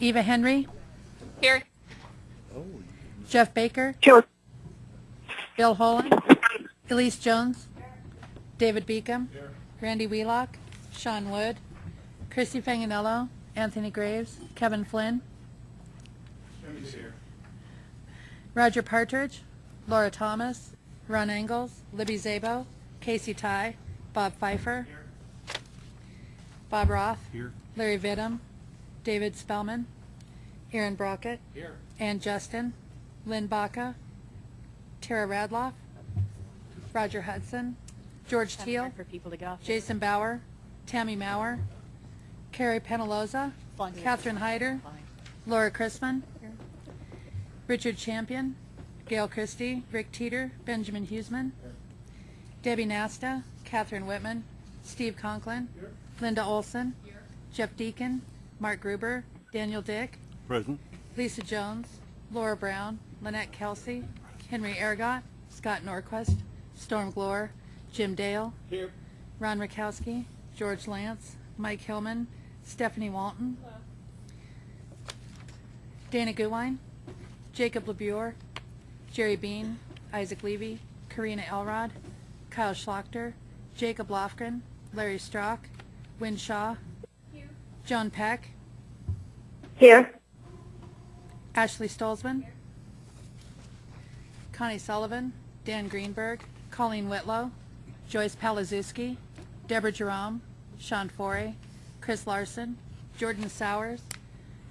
Eva Henry, Here. Jeff Baker, Here. Bill Holland, Elise Jones, David Beacom, Randy Wheelock, Sean Wood, Christy Fanganello, Anthony Graves, Kevin Flynn, Roger Partridge, Laura Thomas, Ron Engels, Libby Szabo, Casey Tighe, Bob Fifer, Bob Roth, Here. Larry Vittum, David Spellman, Aaron Brockett, Here. Ann Justin, Lynn Baca, Tara Radloff, Roger Hudson, George Teal, For people to go. Jason Bauer, Tammy Maurer, Carrie Penaloza, Fine. Catherine Hyder, Fine. Laura Chrisman, Richard Champion, Gail Christie, Rick Teeter, Benjamin Huseman, Debbie Nasta, Catherine Whitman, Steve Conklin, Linda Olson, Jeff Deacon, Mark Gruber, Daniel Dick, Present. Lisa Jones, Laura Brown, Lynette Kelsey, Henry Ergott, Scott Norquist, Storm Gloor, Jim Dale, Here. Ron Rakowski, George Lance, Mike Hillman, Stephanie Walton, Dana Guwine, Jacob LeBure, Jerry Bean, Isaac Levy, Karina Elrod, Kyle Schlachter, Jacob Lofgren, Larry Strock, Wynne Shaw, John Peck, Here. Ashley Stolzmann, Connie Sullivan, Dan Greenberg, Colleen Whitlow, Joyce Palaszewski, Deborah Jerome, Sean Forey, Chris Larson, Jordan Sowers,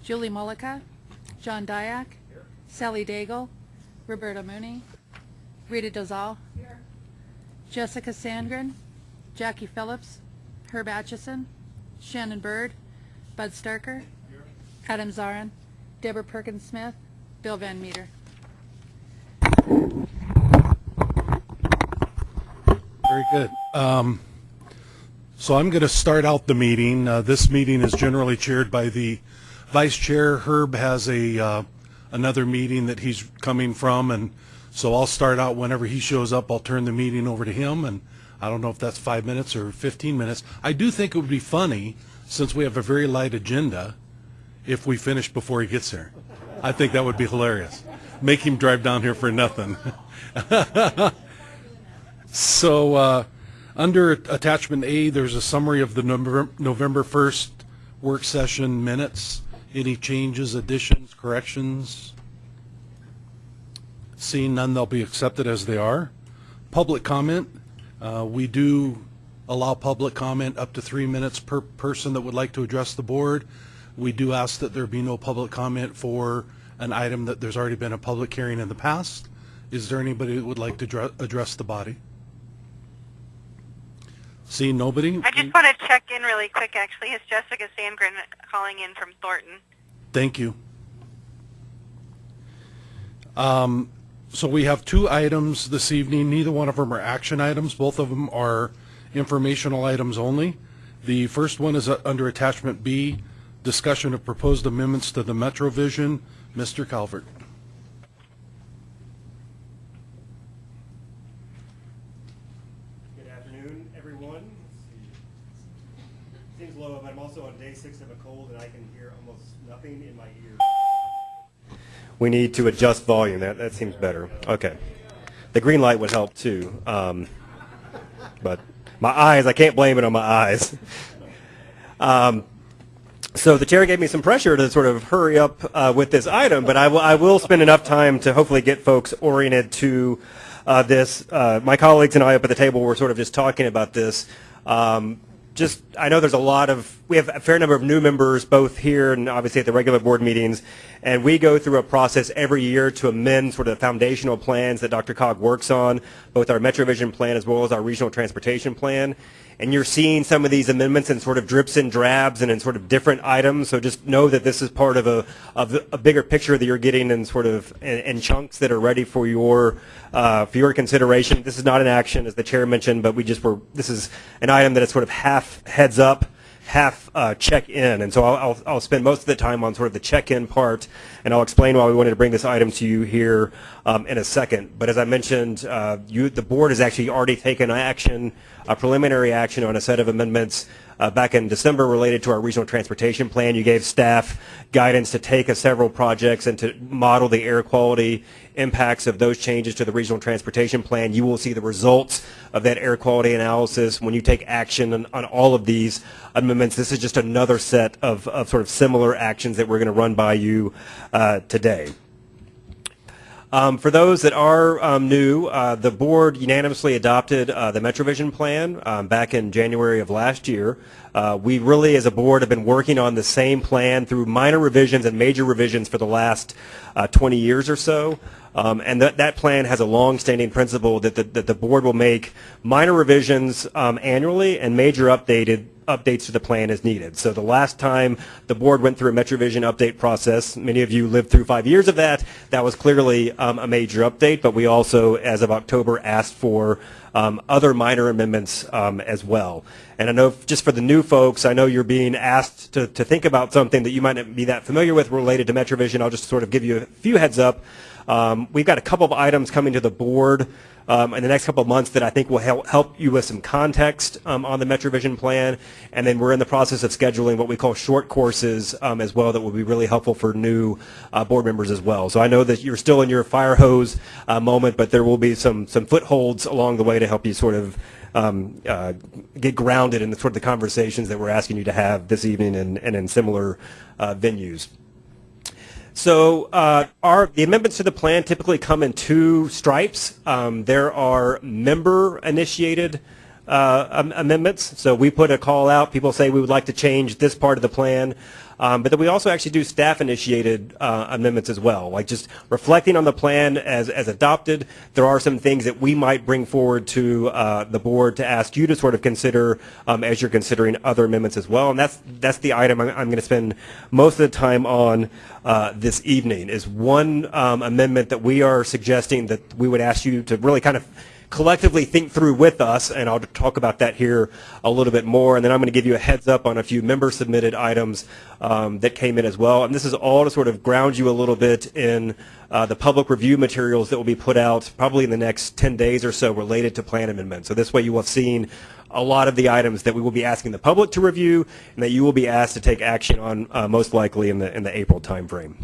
Julie Mullica, John Diak, Sally Daigle, Roberta Mooney, Rita Dozal, Jessica Sandgren, Jackie Phillips, Herb Atchison, Shannon Bird, Bud Starker, Adam Zarin, Deborah Perkins Smith, Bill Van Meter. Very good. Um, So I'm going to start out the meeting. Uh, This meeting is generally chaired by the vice chair. Herb has a, uh, another meeting that he's coming from, and so I'll start out whenever he shows up. I'll turn the meeting over to him, and I don't know if that's five minutes or 15 minutes. I do think it would be funny, since we have a very light agenda, if we finish before he gets here. I think that would be hilarious. Make him drive down here for nothing. So, uh, under attachment A, there's a summary of the November, November 1st work session minutes. Any changes, additions, corrections? Seeing none, they'll be accepted as they are. Public comment, uh, we do allow public comment up to three minutes per person that would like to address the board. We do ask that there be no public comment for an item that there's already been a public hearing in the past. Is there anybody that would like to address the body? Seeing nobody? I just want to check in really quick, actually. It's Jessica Sandgren calling in from Thornton. Thank you. Um, So we have two items this evening. Neither one of them are action items. Both of them are informational items only. The first one is uh, under attachment B, discussion of proposed amendments to the MetroVision. Mr. Calvert. Good afternoon, everyone. Seems low, but I'm also on day six of a cold and I can hear almost nothing in my ear. We need to adjust volume. That, that seems better. Okay. The green light would help too. Um, but my eyes, I can't blame it on my eyes. Um, so the chair gave me some pressure to sort of hurry up uh, with this item, but I will- I will spend enough time to hopefully get folks oriented to uh, this. Uh, my colleagues and I up at the table were sort of just talking about this. Um, just, I know there's a lot of, we have a fair number of new members both here and obviously at the regular board meetings, and we go through a process every year to amend sort of the foundational plans that DRCOG works on, both our MetroVision plan as well as our regional transportation plan and you're seeing some of these amendments in sort of drips and drabs and in sort of different items. So just know that this is part of a of a bigger picture that you're getting in sort of in, in chunks that are ready for your uh, for your consideration. This is not an action, as the chair mentioned, but we just were. This is an item that is sort of half heads up half uh, check-in, and so I'll, I'll, I'll spend most of the time on sort of the check-in part, and I'll explain why we wanted to bring this item to you here um, in a second. But as I mentioned, uh, you, the board has actually already taken action, a preliminary action on a set of amendments uh, back in December related to our regional transportation plan. You gave staff guidance to take several projects and to model the air quality impacts of those changes to the regional transportation plan. You will see the results of that air quality analysis when you take action on, on all of these amendments. This is just another set of, of sort of similar actions that we're going to run by you uh, today. Um, for those that are um, new, uh, the board unanimously adopted uh, the MetroVision plan um, back in January of last year. Uh, we really, as a board, have been working on the same plan through minor revisions and major revisions for the last uh, 20 years or so. Um, and that, that plan has a long-standing principle that the, that the board will make minor revisions um, annually and major updated updates to the plan as needed. So the last time the board went through a MetroVision update process, many of you lived through five years of that, that was clearly um, a major update, but we also, as of October, asked for um, other minor amendments um, as well. And I know just for the new folks, I know you're being asked to, to think about something that you might not be that familiar with related to MetroVision. I'll just sort of give you a few heads up. Um, we've got a couple of items coming to the board um, in the next couple of months that I think will help, help you with some context um, on the MetroVision plan. And then we're in the process of scheduling what we call short courses um, as well that will be really helpful for new uh, board members as well. So I know that you're still in your fire hose uh, moment, but there will be some, some footholds along the way to help you sort of um, uh, get grounded in the sort of the conversations that we're asking you to have this evening and, and in similar uh, venues. So uh, our the amendments to the plan typically come in two stripes. Um, there are member-initiated uh, amendments. So we put a call out. People say we would like to change this part of the plan. Um, but then we also actually do staff-initiated uh, amendments as well, like just reflecting on the plan as, as adopted. There are some things that we might bring forward to uh, the board to ask you to sort of consider um, as you're considering other amendments as well. And that's that's the item I'm, I'm going to spend most of the time on uh, this evening. Is one um, amendment that we are suggesting that we would ask you to really kind of collectively think through with us, and I'll talk about that here a little bit more. And then I'm going to give you a heads up on a few member-submitted items um, that came in as well. And this is all to sort of ground you a little bit in uh, the public review materials that will be put out probably in the next 10 days or so related to plan amendments. So this way you will have seen a lot of the items that we will be asking the public to review and that you will be asked to take action on uh, most likely in the, in the April timeframe.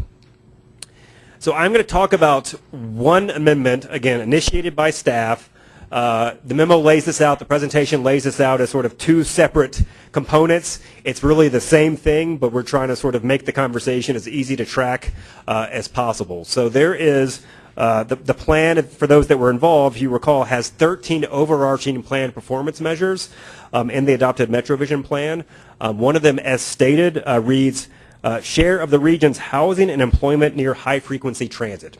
So I'm going to talk about one amendment, again, initiated by staff. Uh, the memo lays this out, the presentation lays this out as sort of two separate components. It's really the same thing, but we're trying to sort of make the conversation as easy to track uh, as possible. So there is uh, the, the plan, for those that were involved, you recall, has 13 overarching plan performance measures um, in the adopted MetroVision plan. Um, one of them, as stated, uh, reads, uh, share of the region's housing and employment near high-frequency transit.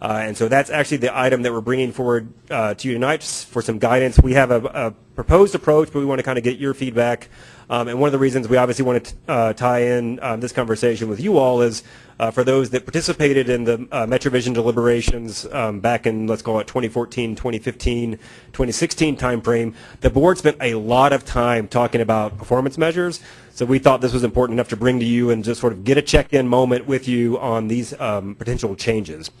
Uh, and so that's actually the item that we're bringing forward uh, to you tonight for some guidance. We have a, a, proposed approach, but we want to kind of get your feedback. Um, and one of the reasons we obviously want to uh, tie in um, this conversation with you all is uh, for those that participated in the uh, MetroVision deliberations um, back in, let's call it 2014, 2015, 2016 timeframe, the board spent a lot of time talking about performance measures. So we thought this was important enough to bring to you and just sort of get a check-in moment with you on these um, potential changes.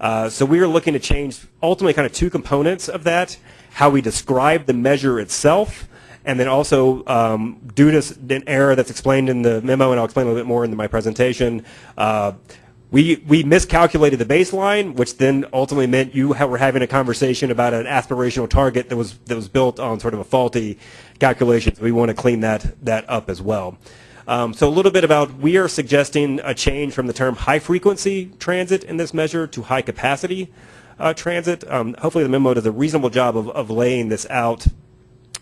Uh, so we are looking to change ultimately kind of two components of that, how we describe the measure itself, and then also um, due to an error that's explained in the memo, and I'll explain a little bit more in my presentation, uh, we, we miscalculated the baseline, which then ultimately meant you were having a conversation about an aspirational target that was, that was built on sort of a faulty calculation. So we want to clean that, that up as well. Um, so a little bit about, we are suggesting a change from the term high frequency transit in this measure to high capacity uh, transit. Um, hopefully the memo does a reasonable job of, of laying this out.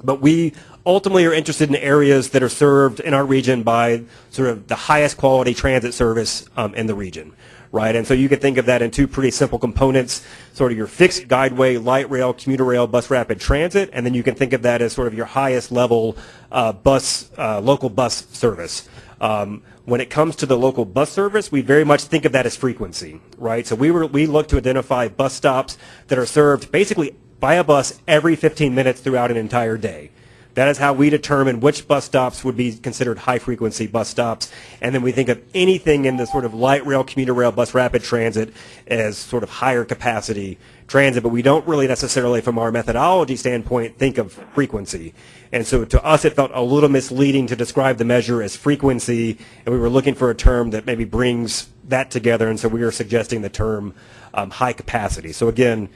But we ultimately are interested in areas that are served in our region by sort of the highest quality transit service um, in the region right? And so you can think of that in two pretty simple components, sort of your fixed guideway, light rail, commuter rail, bus rapid transit, and then you can think of that as sort of your highest level uh, bus, uh, local bus service. Um, when it comes to the local bus service, we very much think of that as frequency, right? So we were we look to identify bus stops that are served basically by a bus every 15 minutes throughout an entire day That is how we determine which bus stops would be considered high-frequency bus stops. And then we think of anything in the sort of light rail, commuter rail, bus rapid transit as sort of higher capacity transit, but we don't really necessarily, from our methodology standpoint, think of frequency. And so to us, it felt a little misleading to describe the measure as frequency, and we were looking for a term that maybe brings that together, and so we are suggesting the term um, high capacity. So again,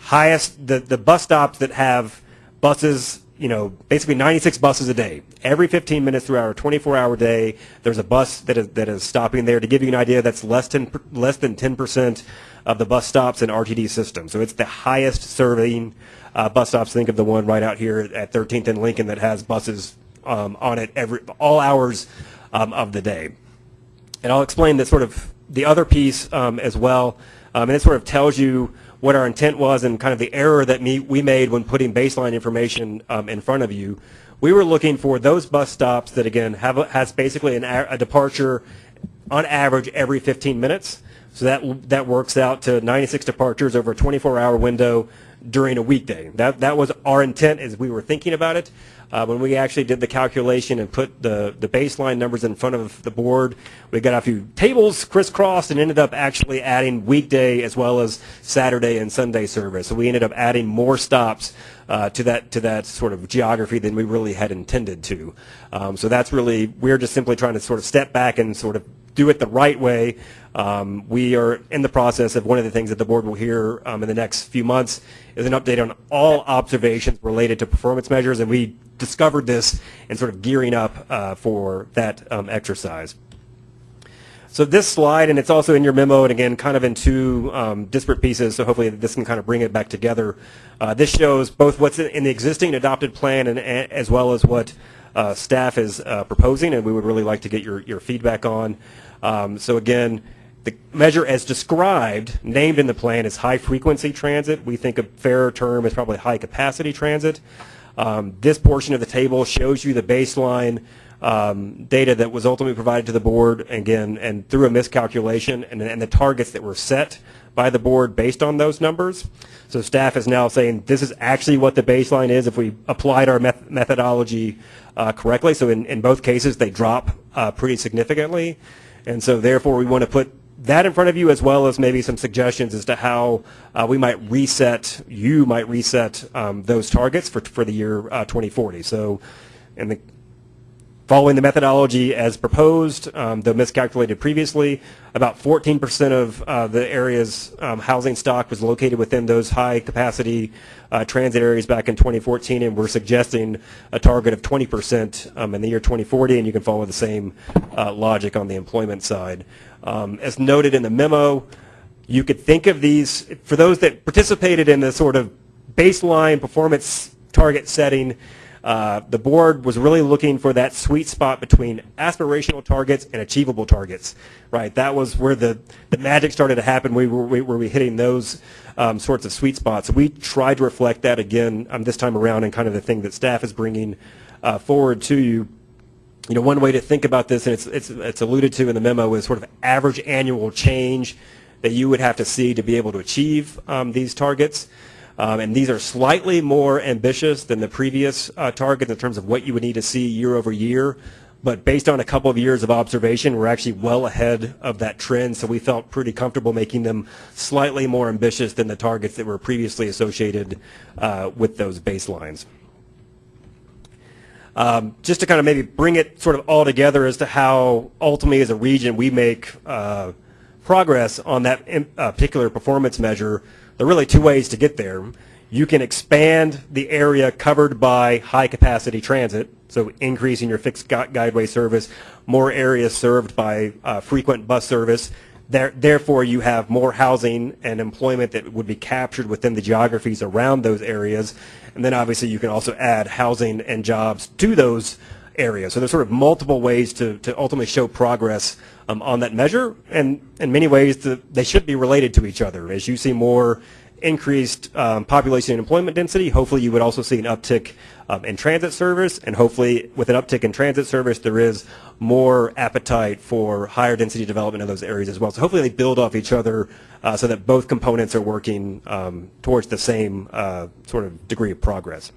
highest, the, the bus stops that have buses, you know, basically 96 buses a day. Every 15 minutes through our 24-hour day, there's a bus that is, that is stopping there. To give you an idea, that's less than, less than 10% of the bus stops in RTD system. So it's the highest serving uh, bus stops. Think of the one right out here at 13th and Lincoln that has buses um, on it every all hours um, of the day. And I'll explain the sort of the other piece um, as well. Um, and it sort of tells you what our intent was and kind of the error that me, we made when putting baseline information um, in front of you. We were looking for those bus stops that, again, have a, has basically an, a departure on average every 15 minutes. So that, that works out to 96 departures over a 24-hour window during a weekday. That, that was our intent as we were thinking about it. Uh, when we actually did the calculation and put the, the baseline numbers in front of the board, we got a few tables crisscrossed and ended up actually adding weekday as well as Saturday and Sunday service. So we ended up adding more stops uh, to that to that sort of geography than we really had intended to. Um, so that's really we're just simply trying to sort of step back and sort of do it the right way. Um, we are in the process of one of the things that the board will hear um, in the next few months is an update on all observations related to performance measures, and we discovered this and sort of gearing up uh, for that um, exercise. So this slide, and it's also in your memo, and again, kind of in two um, disparate pieces, so hopefully this can kind of bring it back together. Uh, this shows both what's in the existing adopted plan and, and as well as what uh, staff is uh, proposing, and we would really like to get your, your feedback on. Um, so again, the measure as described, named in the plan, is high-frequency transit. We think a fairer term is probably high-capacity transit. Um, this portion of the table shows you the baseline um, data that was ultimately provided to the board, again, and through a miscalculation, and, and the targets that were set by the board based on those numbers. So staff is now saying this is actually what the baseline is if we applied our meth methodology uh, correctly. So in, in both cases, they drop uh, pretty significantly. And so therefore, we want to put that in front of you as well as maybe some suggestions as to how uh, we might reset, you might reset um, those targets for, for the year uh, 2040. So in the Following the methodology as proposed, um, though miscalculated previously, about 14% of uh, the area's um, housing stock was located within those high capacity uh, transit areas back in 2014, and we're suggesting a target of 20% um, in the year 2040, and you can follow the same uh, logic on the employment side. Um, as noted in the memo, you could think of these, for those that participated in the sort of baseline performance target setting, uh, the board was really looking for that sweet spot between aspirational targets and achievable targets, right? That was where the, the magic started to happen. We were, we were hitting those um, sorts of sweet spots. We tried to reflect that again um, this time around and kind of the thing that staff is bringing uh, forward to you. You know, one way to think about this, and it's, it's, it's alluded to in the memo, is sort of average annual change that you would have to see to be able to achieve um, these targets. Um, and these are slightly more ambitious than the previous uh, targets in terms of what you would need to see year over year. But based on a couple of years of observation, we're actually well ahead of that trend. So we felt pretty comfortable making them slightly more ambitious than the targets that were previously associated uh, with those baselines. Um, just to kind of maybe bring it sort of all together as to how ultimately as a region we make uh, progress on that uh, particular performance measure, there are really two ways to get there. You can expand the area covered by high capacity transit, so increasing your fixed gu guideway service, more areas served by uh, frequent bus service. There, therefore, you have more housing and employment that would be captured within the geographies around those areas. And then obviously you can also add housing and jobs to those areas. So there's sort of multiple ways to, to ultimately show progress um, on that measure. And in many ways, the, they should be related to each other. As you see more increased um, population and employment density, hopefully you would also see an uptick um, in transit service. And hopefully with an uptick in transit service, there is more appetite for higher density development in those areas as well. So hopefully they build off each other uh, so that both components are working um, towards the same uh, sort of degree of progress.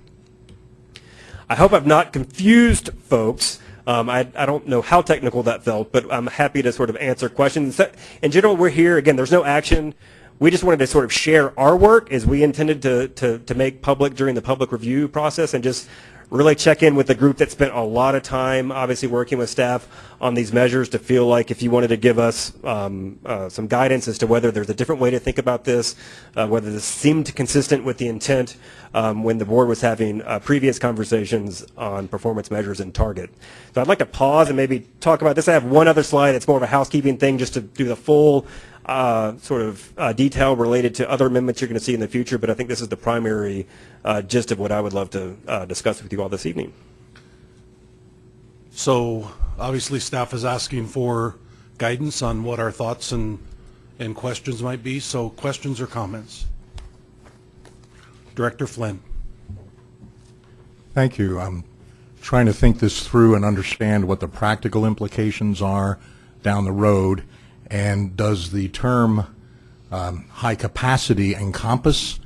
I hope I've not confused folks. Um, I, I don't know how technical that felt, but I'm happy to sort of answer questions. In general, we're here, again, there's no action. We just wanted to sort of share our work as we intended to, to, to make public during the public review process and just really check in with the group that spent a lot of time, obviously working with staff on these measures to feel like if you wanted to give us um, uh, some guidance as to whether there's a different way to think about this, uh, whether this seemed consistent with the intent um, when the board was having uh, previous conversations on performance measures and target. So I'd like to pause and maybe talk about this. I have one other slide. It's more of a housekeeping thing just to do the full uh, sort of uh, detail related to other amendments you're going to see in the future, but I think this is the primary uh, gist of what I would love to uh, discuss with you all this evening. So obviously, staff is asking for guidance on what our thoughts and, and questions might be. So questions or comments? Director Flynn. Thank you. I'm trying to think this through and understand what the practical implications are down the road. And does the term um, high capacity encompass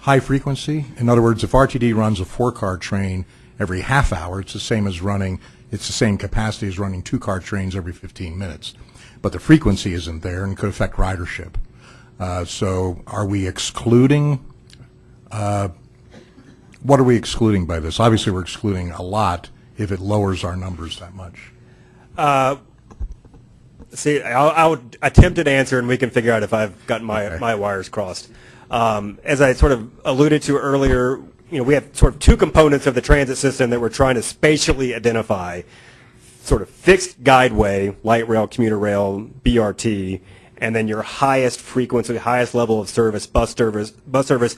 high frequency? In other words, if RTD runs a four-car train every half hour, it's the same as running, it's the same capacity as running two-car trains every 15 minutes. But the frequency isn't there and could affect ridership. Uh, So are we excluding, uh, what are we excluding by this? Obviously, we're excluding a lot if it lowers our numbers that much. See, I'll, I'll attempt an answer, and we can figure out if I've gotten my, Okay. my wires crossed. Um, as I sort of alluded to earlier, you know, we have sort of two components of the transit system that we're trying to spatially identify. Sort of fixed guideway, light rail, commuter rail, BRT, and then your highest frequency, highest level of service, bus service, bus service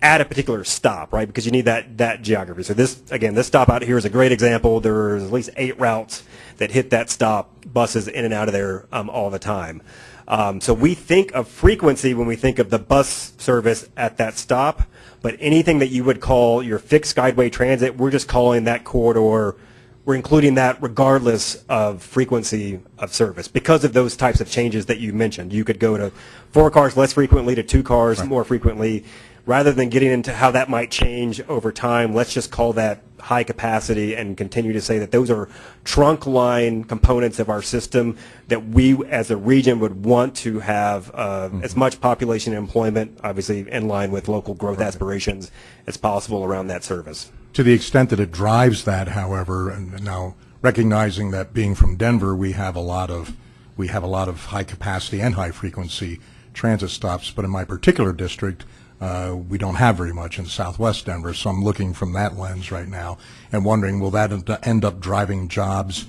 at a particular stop, right? Because you need that, that geography. So this, again, this stop out here is a great example. There's at least eight routes that hit that stop, buses in and out of there um, all the time. Um, so we think of frequency when we think of the bus service at that stop, but anything that you would call your fixed guideway transit, we're just calling that corridor, we're including that regardless of frequency of service because of those types of changes that you mentioned. You could go to four cars less frequently to two cars more frequently. Rather than getting into how that might change over time, let's just call that high capacity and continue to say that those are trunk line components of our system that we as a region would want to have uh, as much population and employment, obviously in line with local growth aspirations, as possible around that service. To the extent that it drives that, however, and now recognizing that being from Denver, we have a lot of, we have a lot of high capacity and high frequency transit stops, but in my particular district, uh, we don't have very much in southwest Denver, so I'm looking from that lens right now and wondering, will that end- up driving jobs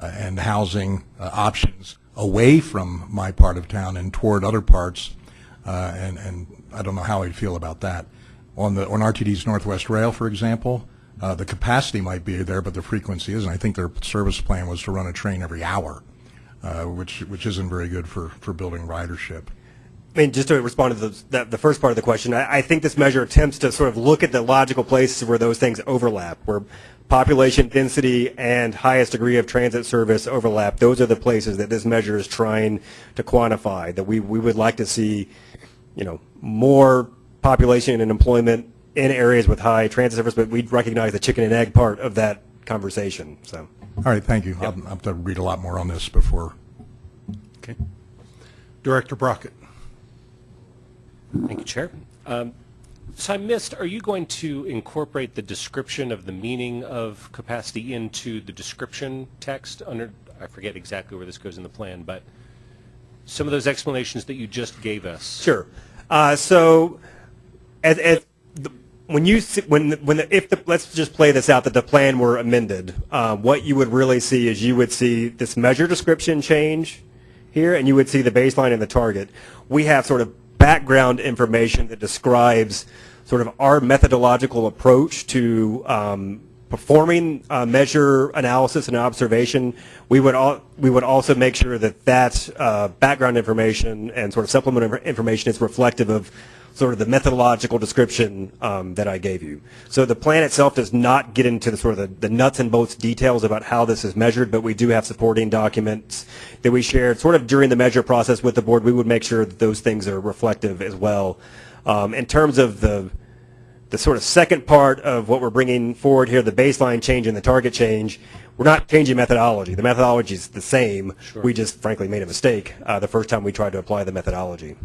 uh, and housing uh, options away from my part of town and toward other parts? Uh, And, and I don't know how I'd feel about that. On the, on RTD's Northwest Rail, for example, uh, the capacity might be there, but the frequency isn't. I think their service plan was to run a train every hour, uh, which, which isn't very good for, for building ridership. I mean, just to respond to the, that, the first part of the question, I, I think this measure attempts to sort of look at the logical places where those things overlap, where population density and highest degree of transit service overlap. Those are the places that this measure is trying to quantify. That we, we would like to see, you know, more population and employment in areas with high transit service, but we recognize the chicken and egg part of that conversation. So. All right, thank you. I'll I'll have to read a lot more on this before. Okay. Director Brockett. Thank you, Chair. Um, So I missed, are you going to incorporate the description of the meaning of capacity into the description text under, I forget exactly where this goes in the plan, but some of those explanations that you just gave us? Sure. Uh, so, the, when you see, when when the, if the let's just play this out that the plan were amended, uh, what you would really see is you would see this measure description change here, and you would see the baseline and the target. We have sort of background information that describes sort of our methodological approach to um, performing uh, measure analysis and observation, we would all, we would also make sure that that uh, background information and sort of supplemental information is reflective of sort of the methodological description um, that I gave you. So the plan itself does not get into the sort of the, the nuts and bolts details about how this is measured, but we do have supporting documents that we shared sort of during the measure process with the board. We would make sure that those things are reflective as well. Um, in terms of the the the sort of second part of what we're bringing forward here, the baseline change and the target change, we're not changing methodology. The methodology is the same. We just frankly made a mistake uh, the first time we tried to apply the methodology.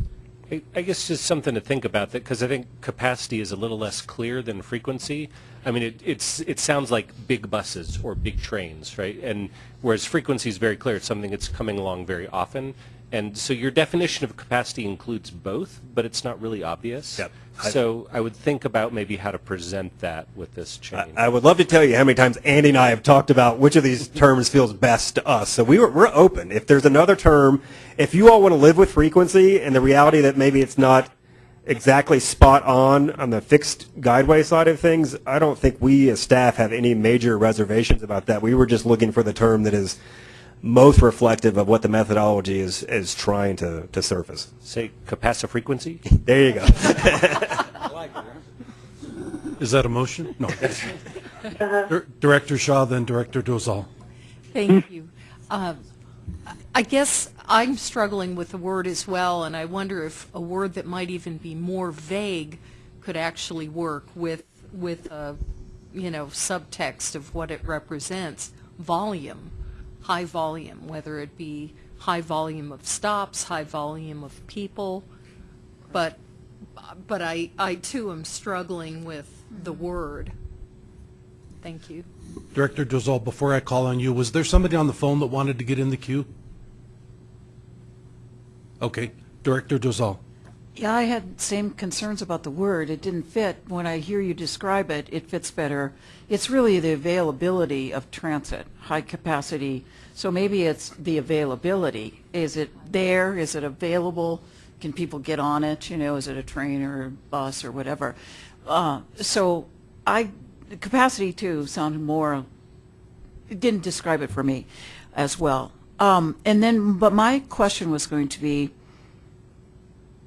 I- I guess just something to think about that because I think capacity is a little less clear than frequency. I mean, it, it's it sounds like big buses or big trains, right? And whereas frequency is very clear, it's something that's coming along very often. And so your definition of capacity includes both, but it's not really obvious. Yep. So I would think about maybe how to present that with this I, change. I would love to tell you how many times Andy and I have talked about which of these terms feels best to us. So we were, we're open. If there's another term, if you all want to live with frequency and the reality that maybe it's not exactly spot on on the fixed guideway side of things, I don't think we as staff have any major reservations about that. We were just looking for the term that is most reflective of what the methodology is, is trying to, to surface. Say capacitive capacifrequency? There you go. Is that a motion? No. Dir- Director Shaw, then Director Dozal. Thank you. Uh, I guess I'm struggling with the word as well, and I wonder if a word that might even be more vague could actually work with, with a, you know, subtext of what it represents. Volume, high volume, whether it be high volume of stops, high volume of people. But, but I, I too am struggling with the mm-hmm. word. Thank you. Director Dozal, before I call on you, was there somebody on the phone that wanted to get in the queue? Okay. Director Dozal. Yeah, I had same concerns about the word. It didn't fit. When I hear you describe it, it fits better. It's really the availability of transit, high capacity. So maybe it's the availability. Is it there? Is it available? Can people get on it? You know, is it a train or a bus or whatever? Uh, so I, capacity too sounded more, it didn't describe it for me as well. Um, and then, but my question was going to be,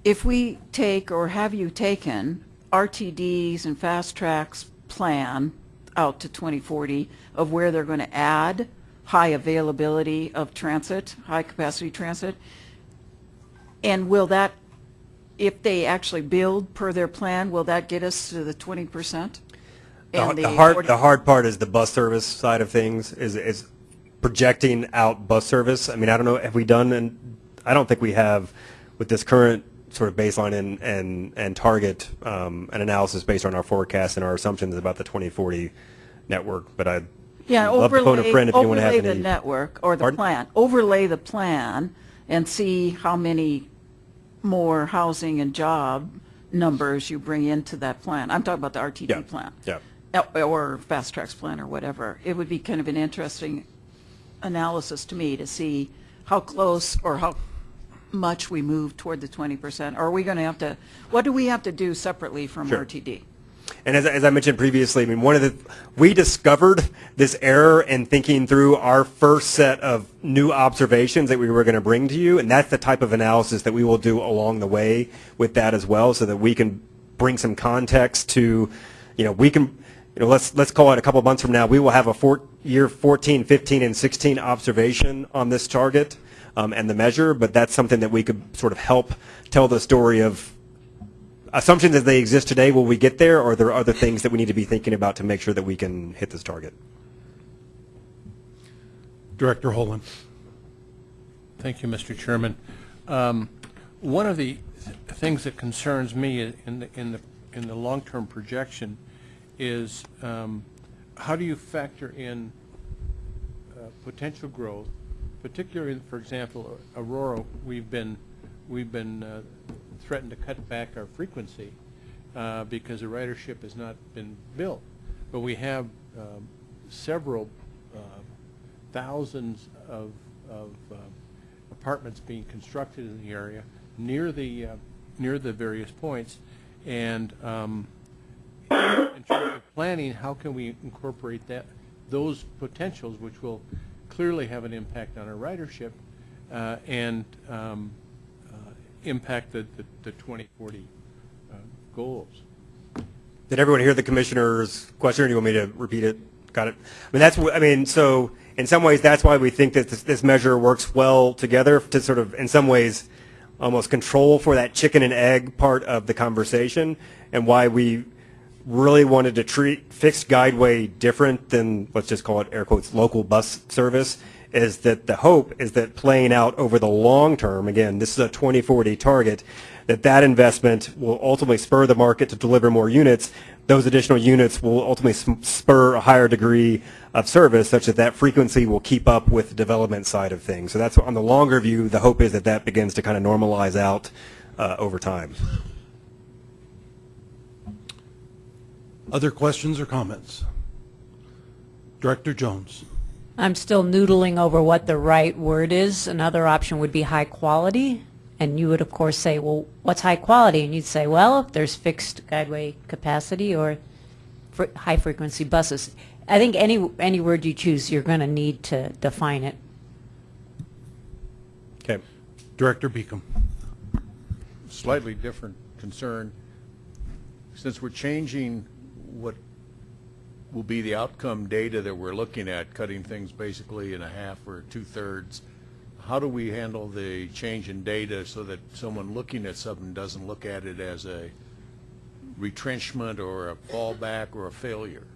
if we take, or have you taken, RTDs and FasTracks plan out to 2040 of where they're going to add high availability of transit, high capacity transit, and will that, if they actually build per their plan, will that get us to the 20%? The, the hard the hard part is the bus service side of things is is projecting out bus service. I mean, I don't know have we done and I don't think we have with this current sort of baseline and and and target um, an analysis based on our forecast and our assumptions about the 2040 network. But I Yeah, love to phone a overlay, friend if you want to have overlay the network or the Pardon? plan. Overlay the plan and see how many more housing and job numbers you bring into that plan. I'm talking about the Yeah, RTD plan. yeah. Or FasTracks plan or whatever. It would be kind of an interesting analysis to me to see how close or how much we move toward the 20%. Or are we going to have to, what do we have to do separately from Sure. RTD? And as, as I mentioned previously, I mean, one of the, we discovered this error in thinking through our first set of new observations that we were going to bring to you. And that's the type of analysis that we will do along the way with that as well so that we can bring some context to, you know, we can, you know, let's, let's call it a couple of months from now, we will have a four, year 14, 15, and 16 observation on this target um, and the measure, but that's something that we could sort of help tell the story of assumptions as they exist today, will we get there, or are there other things that we need to be thinking about to make sure that we can hit this target? Director Holland. Thank you, Mr. Chairman. Um, One of the th- things that concerns me in the, in the, in the long-term projection is um, how do you factor in uh, potential growth, particularly, for example, Aurora, we've been, we've been uh, threatened to cut back our frequency uh, because the ridership has not been built. But we have um, several uh, thousands of, of uh, apartments being constructed in the area near the, uh, near the various points. And um, in terms of planning, how can we incorporate that, those potentials, which will clearly have an impact on our ridership uh, and um, uh, impact the, the- the 2040 uh, goals? Did everyone hear the commissioner's question, or do you want me to repeat it? Got it. I mean, that's, I mean, so in some ways, that's why we think that this, this measure works well together to sort of, in some ways, almost control for that chicken and egg part of the conversation, and why we really wanted to treat fixed guideway different than, let's just call it air quotes, local bus service, is that the hope is that playing out over the long term, again, this is a 2040 target, that that investment will ultimately spur the market to deliver more units. Those additional units will ultimately spur a higher degree of service such that that frequency will keep up with the development side of things. So that's on the longer view, the hope is that that begins to kind of normalize out uh, over time. Other questions or comments? Director Jones. I'm still noodling over what the right word is. Another option would be high quality. And you would, of course, say, well, what's high quality? And you'd say, well, if there's fixed guideway capacity or fr- high frequency buses. I think any, any word you choose, you're going to need to define it. Okay. Director Beacom. Slightly different concern. Since we're changing what will be the outcome data that we're looking at, cutting things basically in a half or two-thirds, how do we handle the change in data so that someone looking at something doesn't look at it as a retrenchment or a fallback or a failure?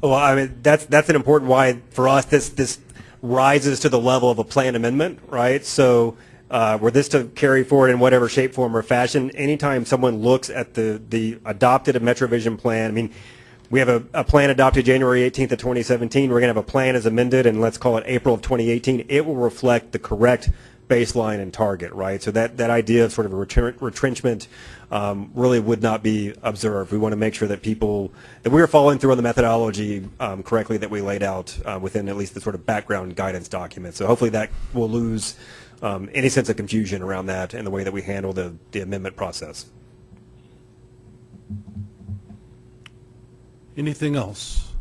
Well, I mean, that's, that's an important why, for us, this, this rises to the level of a plan amendment, right? So, uh, were this to carry forward in whatever shape, form, or fashion, anytime someone looks at the, the adopted a MetroVision plan, I mean, we have a, a plan adopted January 18th of 2017. We're going to have a plan as amended, and let's call it April of 2018. It will reflect the correct baseline and target, right? So that, that idea of sort of a retren- retrenchment um, really would not be observed. We want to make sure that people, that we are following through on the methodology um, correctly that we laid out uh, within at least the sort of background guidance document. So hopefully that will lose um, any sense of confusion around that and the way that we handle the, the amendment process. Anything else?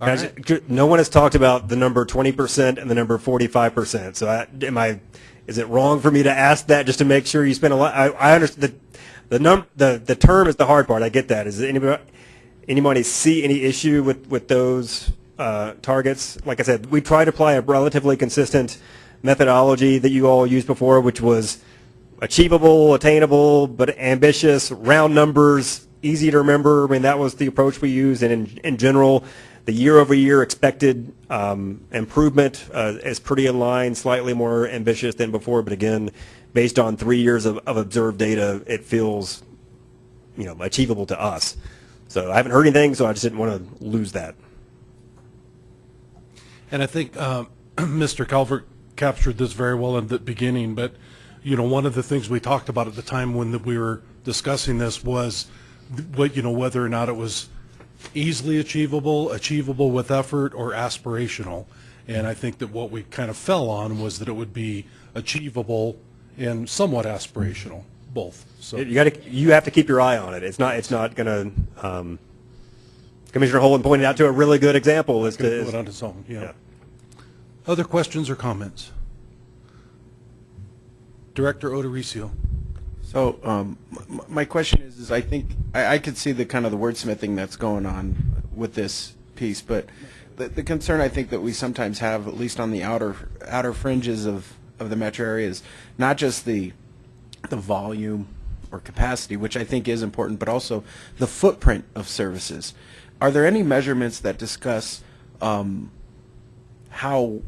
Right. No one has talked about the number 20% and the number 45%. So I, am I, is it wrong for me to ask that just to make sure you spend a lot? I, I understand the, the num, the, the term is the hard part. I get that. Is anybody, anybody see any issue with, with those uh, targets? Like I said, we try to apply a relatively consistent methodology that you all used before, which was achievable, attainable, but ambitious, round numbers, easy to remember. I mean, that was the approach we used. And in, in general, the year-over-year expected um, improvement uh, is pretty in line, slightly more ambitious than before. But again, based on three years of, of observed data, it feels, you know, achievable to us. So I haven't heard anything, so I just didn't want to lose that. And I think Mr. Calvert captured this very well in the beginning, but, you know, one of the things we talked about at the time when we were discussing this was, what, you know, whether or not it was easily achievable, achievable with effort, or aspirational. And I think that what we kind of fell on was that it would be achievable and somewhat aspirational, both. So, You got to, you have to keep your eye on it. It's not, it's not going to. Um, Commissioner Holden pointed out to a really good example as gonna to. do on its own, yeah. Yeah. Other questions or comments? Director Odoricio. So um, m- m- my question is, is I think I, I could see the kind of the wordsmithing that's going on with this piece, but the, the concern I think that we sometimes have, at least on the outer outer fringes of, of the metro area, is not just the the volume or capacity, which I think is important, but also the footprint of services. Are there any measurements that discuss um, how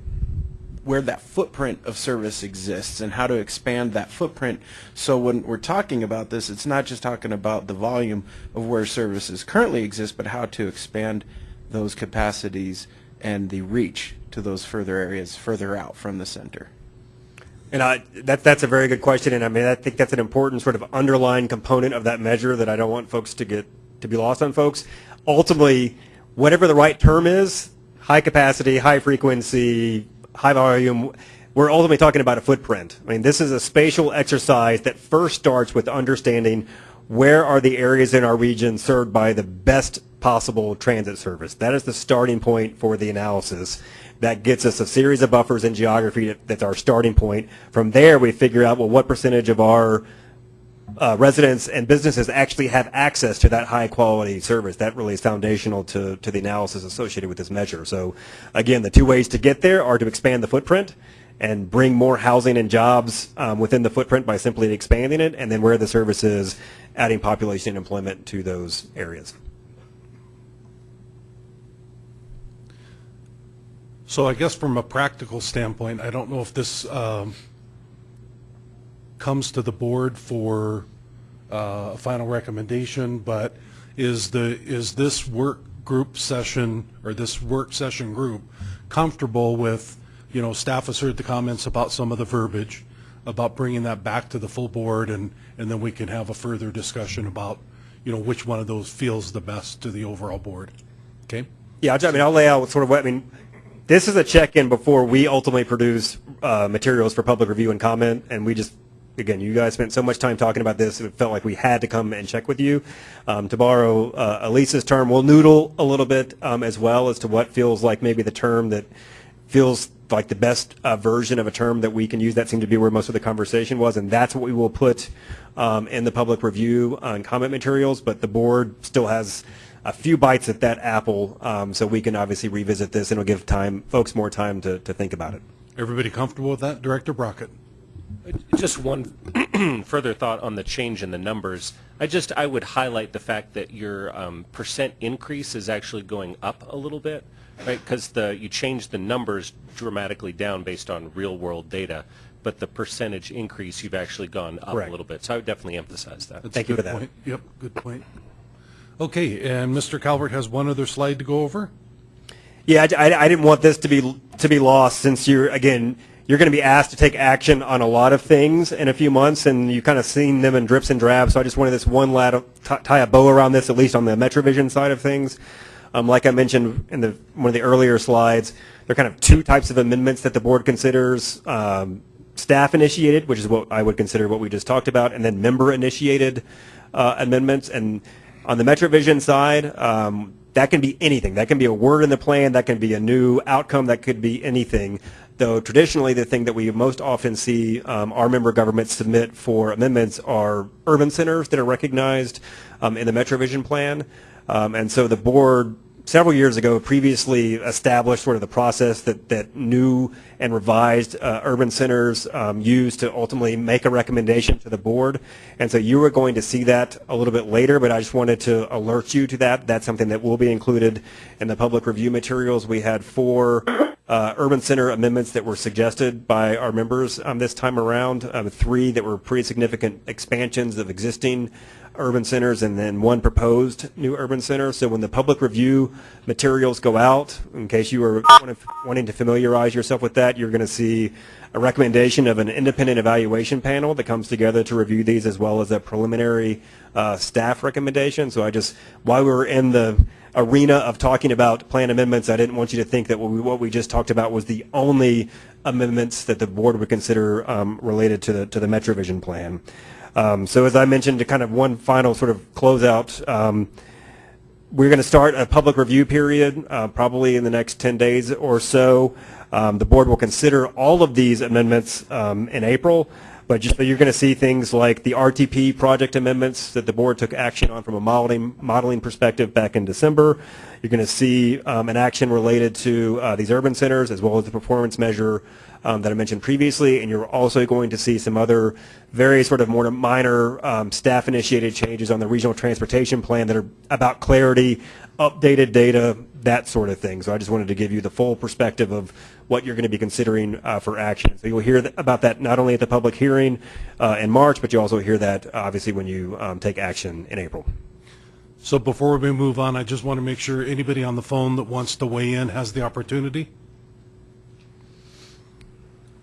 where that footprint of service exists and how to expand that footprint. So when we're talking about this, it's not just talking about the volume of where services currently exist, but how to expand those capacities and the reach to those further areas further out from the center. And I, that, that's a very good question, and I mean, I think that's an important sort of underlying component of that measure that I don't want folks to get to be lost on folks. Ultimately, whatever the right term is, high capacity, high frequency, high volume, we're ultimately talking about a footprint. I mean, this is a spatial exercise that first starts with understanding where are the areas in our region served by the best possible transit service. That is the starting point for the analysis. That gets us a series of buffers in geography that's our starting point. From there, we figure out, well, what percentage of our uh, residents and businesses actually have access to that high quality service. That really is foundational to, to the analysis associated with this measure. So again, the two ways to get there are to expand the footprint and bring more housing and jobs um, within the footprint by simply expanding it, and then where the service is, adding population and employment to those areas. So I guess from a practical standpoint, I don't know if this um, comes to the board for uh, a final recommendation, but is the, is this work group session, or this work session group comfortable with, you know, staff has heard the comments about some of the verbiage, about bringing that back to the full board, and, and then we can have a further discussion about, you know, which one of those feels the best to the overall board. Okay? Yeah, I mean, I'll lay out sort of what, I mean, this is a check-in before we ultimately produce uh, materials for public review and comment, and we just, again, you guys spent so much time talking about this, it felt like we had to come and check with you. Um, To borrow uh, Elisa's term, we'll noodle a little bit um, as well as to what feels like maybe the term that feels like the best uh, version of a term that we can use. That seemed to be where most of the conversation was, and that's what we will put um, in the public review on comment materials, but the board still has a few bites at that apple, um, so we can obviously revisit this, and it'll give time, folks more time to, to think about it. Everybody comfortable with that? Director Brockett? Just one further thought on the change in the numbers. I just, I would highlight the fact that your um, percent increase is actually going up a little bit, right? Because the, you changed the numbers dramatically down based on real-world data, but the percentage increase, you've actually gone up Correct. a little bit. So I would definitely emphasize that. That's Thank you for that. point. Yep, good point. Okay, and Mr. Calvert has one other slide to go over? Yeah, I, I- I didn't want this to be to be lost since you're again you're going to be asked to take action on a lot of things in a few months, and you've kind of seen them in drips and drabs. So I just wanted this one tie a bow around this, at least on the MetroVision side of things. Um, like I mentioned in the one of the earlier slides, there are kind of two types of amendments that the board considers. Um, staff initiated, which is what I would consider what we just talked about, and then member initiated uh, amendments. And on the MetroVision side, um, that can be anything. That can be a word in the plan. That can be a new outcome. That could be anything. Though traditionally, the thing that we most often see um, our member governments submit for amendments are urban centers that are recognized um, in the MetroVision plan. Um, and so the board several years ago previously established sort of the process that, that new and revised uh, urban centers um, use to ultimately make a recommendation to the board. And so you are going to see that a little bit later, but I just wanted to alert you to that. That's something that will be included in the public review materials. We had four uh, urban center amendments that were suggested by our members um, this time around, um, three that were pretty significant expansions of existing urban centers and then one proposed new urban center. So when the public review materials go out, in case you are wanting to familiarize yourself with that, you're going to see a recommendation of an independent evaluation panel that comes together to review these as well as a preliminary uh, staff recommendation. So I just, while we were in the arena of talking about plan amendments, I didn't want you to think that what we, what we just talked about was the only amendments that the board would consider um, related to the, to the MetroVision plan. Um, so as I mentioned, to kind of one final sort of closeout, um, we're going to start a public review period uh, probably in the next 10 days or so. Um, the board will consider all of these amendments um, in April, but just, you're going to see things like the RTP project amendments that the board took action on from a modeling, modeling perspective back in December. You're going to see um, an action related to uh, these urban centers as well as the performance measure um, that I mentioned previously, and you're also going to see some other very sort of more minor um, staff-initiated changes on the regional transportation plan that are about clarity, updated data, that sort of thing. So I just wanted to give you the full perspective of what you're going to be considering uh, for action. So you'll hear th- about that not only at the public hearing uh, in March, but you also hear that obviously when you um, take action in April. So before we move on, I just want to make sure anybody on the phone that wants to weigh in has the opportunity.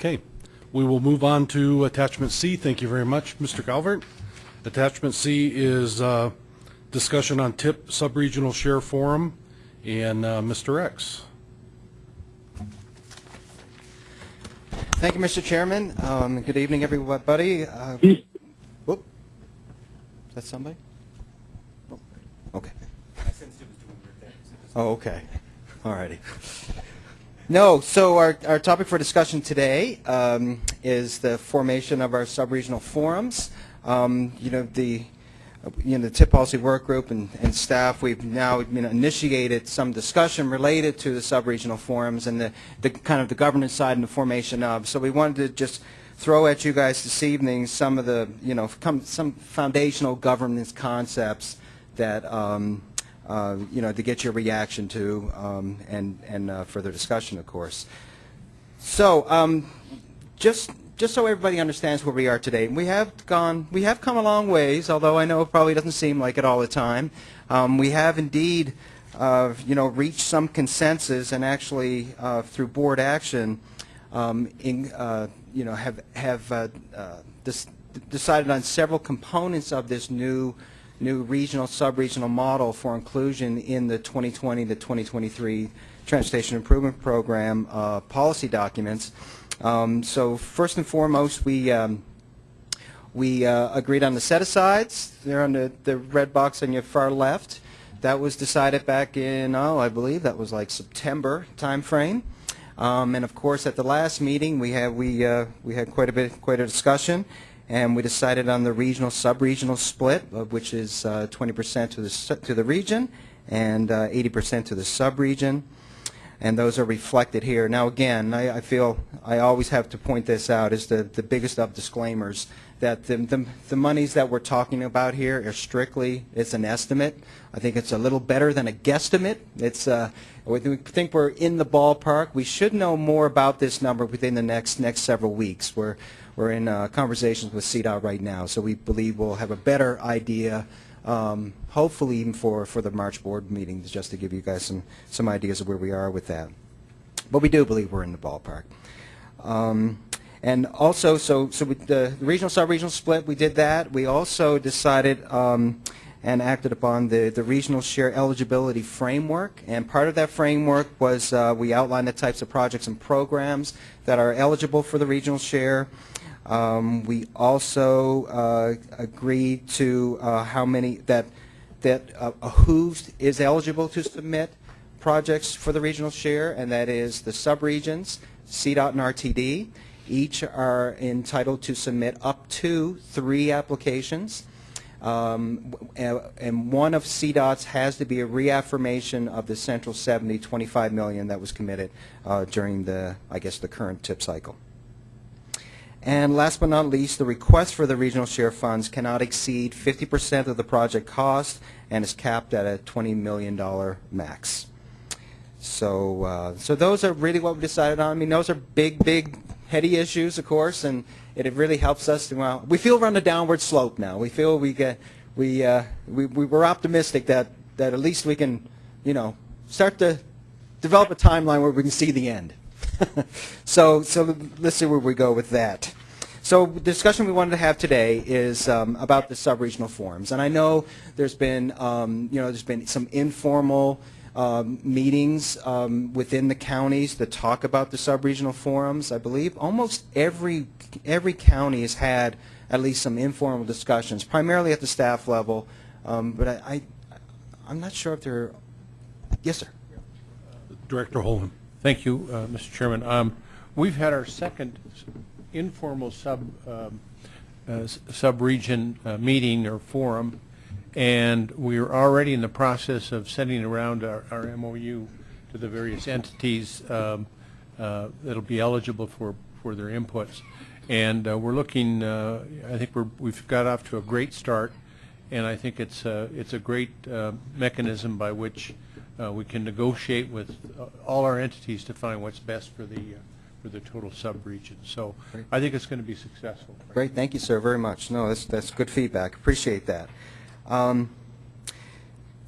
Okay, we will move on to attachment C. Thank you very much, Mr. Calvert. Attachment C is uh, discussion on TIP Subregional Share Forum, and uh, Mr. Rex. Thank you, Mr. Chairman. Um, Good evening, everybody. Uh, Whoop. Is that somebody? Oh, Okay. Oh, okay. All righty. No, so our, our topic for discussion today um, is the formation of our subregional forums. Um, You know, the you know, the TIP policy work group and, and staff, we've now you know, initiated some discussion related to the sub-regional forums and the, the kind of the governance side and the formation of. So we wanted to just throw at you guys this evening some of the, you know, some foundational governance concepts that, um, uh, you know, to get your reaction to um, and, and uh, further discussion, of course. So, um, just just so everybody understands where we are today, we have gone, we have come a long ways. Although I know it probably doesn't seem like it all the time. Um, we have indeed, uh, you know, reached some consensus, and actually uh, through board action, um, in, uh, you know, have have decided on several components of this new new regional sub-regional model for inclusion in the 2020 to 2023 Transportation Improvement Program uh, policy documents. Um, so first and foremost, we um, we uh, agreed on the set-asides. They're on the, the red box on your far left. That was decided back in, oh, I believe that was like September timeframe. Um, and of course, at the last meeting, we had we uh, we had quite a bit, quite a discussion, and we decided on the regional sub-regional split, which is 20% to the to the region and 80% to the sub-region and those are reflected here. Now, again, I, I feel I always have to point this out as the, the biggest of disclaimers that the, the, the monies that we're talking about here are strictly, it's an estimate. I think it's a little better than a guesstimate. It's, uh, we think we're in the ballpark. We should know more about this number within the next, next several weeks. We're, we're in uh, conversations with CDOT right now, so we believe we'll have a better idea um, hopefully even for, for the March board meetings, just to give you guys some, some ideas of where we are with that. But we do believe we're in the ballpark. Um, and also, so, so with the regional sub-regional split, we did that. We also decided um, and acted upon the, the regional share eligibility framework. And part of that framework was uh, we outlined the types of projects and programs that are eligible for the regional share. Um, we also uh, agreed to uh, how many that that uh, who is eligible to submit projects for the regional share, and that is the subregions, CDOT and RTD. Each are entitled to submit up to three applications. Um, and, one of CDOT's has to be a reaffirmation of the Central 70, 25 million that was committed uh, during the, I guess, the current TIP cycle. And last but not least, the request for the regional share funds cannot exceed 50% of the project cost and is capped at a $20 million max. So, uh, so those are really what we decided on. I mean, those are big, big, heady issues, of course, and it, really helps us. To, well, we feel we're on a downward slope now. We feel we get, we, uh, we, we we're optimistic that, that at least we can, you know, start to develop a timeline where we can see the end. so, so let's see where we go with that. So the discussion we wanted to have today is um, about the sub-regional forums, and I know there's been, um, you know, there's been some informal um, meetings um, within the counties that talk about the sub-regional forums. I believe almost every every county has had at least some informal discussions, primarily at the staff level. Um, but I, I, I'm not sure if there Yes, sir. Director Holman. Thank you, uh, Mr. Chairman. Um, We've had our second informal sub um, uh, sub-region uh, meeting or forum, and we are already in the process of sending around our our MOU to the various entities um, uh, that'll be eligible for, for their inputs. And uh, we're looking, uh, I think we're, we've got off to a great start, and I think it's, it's a great mechanism by which uh, we can negotiate with uh, all our entities to find what's best for the, uh, for the total sub-region. So Great. I think it's going to be successful. Great, thank you, sir, very much. No, that's, that's good feedback, appreciate that. Um,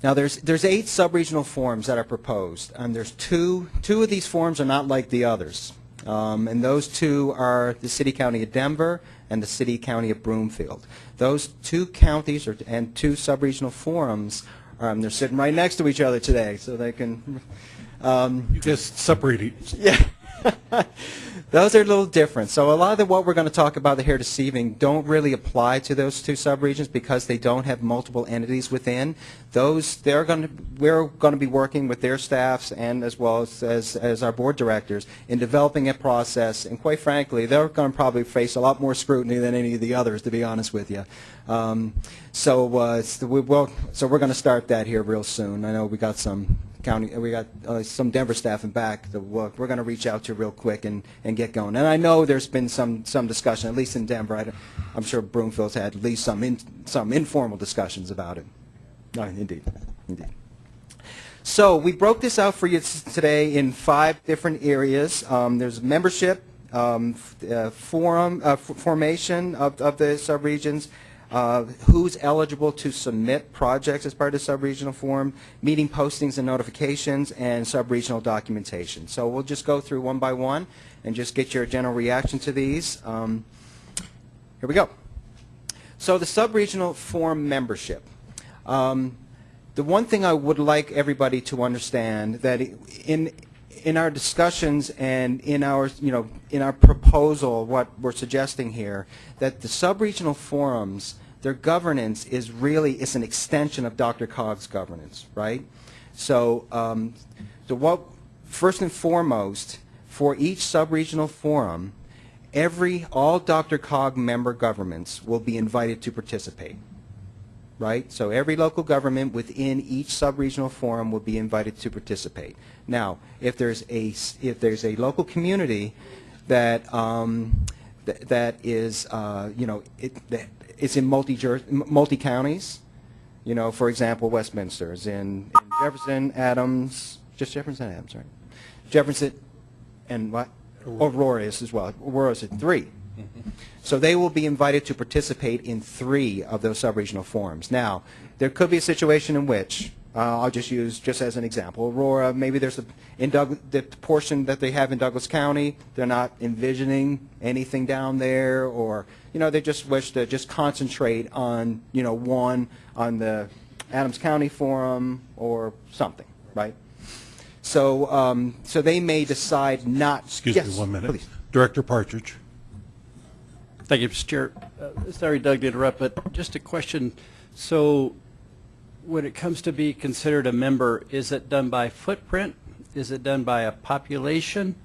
Now, there's, there's eight sub-regional forms that are proposed, and there's two, two of these forms are not like the others. Um, And those two are the city-county of Denver and the city-county of Broomfield. Those two counties are, and two sub-regional forums, um, they're sitting right next to each other today, so they can, um, You just separate each. yeah. Those are a little different. So a lot of the, what we're going to talk about the here this evening don't really apply to those two subregions because they don't have multiple entities within. Those they're going to we're going to be working with their staffs and as well as, as as our board directors in developing a process. And quite frankly, they're going to probably face a lot more scrutiny than any of the others, to be honest with you. Um, so uh, we will, so we're going to start that here real soon. I know we got some county, we got uh, some Denver staff in back that we're, we're going to reach out to real quick and, and get going. And I know there's been some, some discussion, at least in Denver. I, am sure Broomfield's had at least some, in, some informal discussions about it. No, indeed, indeed. So we broke this out for you today in five different areas. Um, there's membership, um, uh, forum, uh, formation of, of the subregions, uh, who's eligible to submit projects as part of the subregional forum, meeting postings and notifications, and subregional documentation. So we'll just go through one by one and just get your general reaction to these. Um, here we go. So the subregional forum membership. Um, the one thing I would like everybody to understand that in in our discussions and in our you know in our proposal, what we're suggesting here, that the subregional forums, their governance is really is an extension of DRCOG's governance, right? So, um, so what first and foremost for each subregional forum, every all DRCOG member governments will be invited to participate right? So every local government within each sub-regional forum will be invited to participate. Now, if there's a if there's a local community that um, th- that is uh, you know it that it's in multi multi counties, you know, for example, Westminster is in, in Jefferson, Adams, just Jefferson, Adams, right? Jefferson, and what? Aurora is as well. Aurora is at three. So they will be invited to participate in three of those sub-regional forums. Now, there could be a situation in which, uh, I'll just use just as an example, Aurora, maybe there's a, in Doug, the portion that they have in Douglas County, they're not envisioning anything down there, or, you know, they just wish to just concentrate on, you know, one on the Adams County Forum or something, right? So, um, so they may decide not. Excuse Yes, me one minute. please. Director Partridge. Thank you, Mr. Chair. Uh, Sorry, Doug, to interrupt, but just a question. So when it comes to be considered a member, is it done by footprint? Is it done by a population?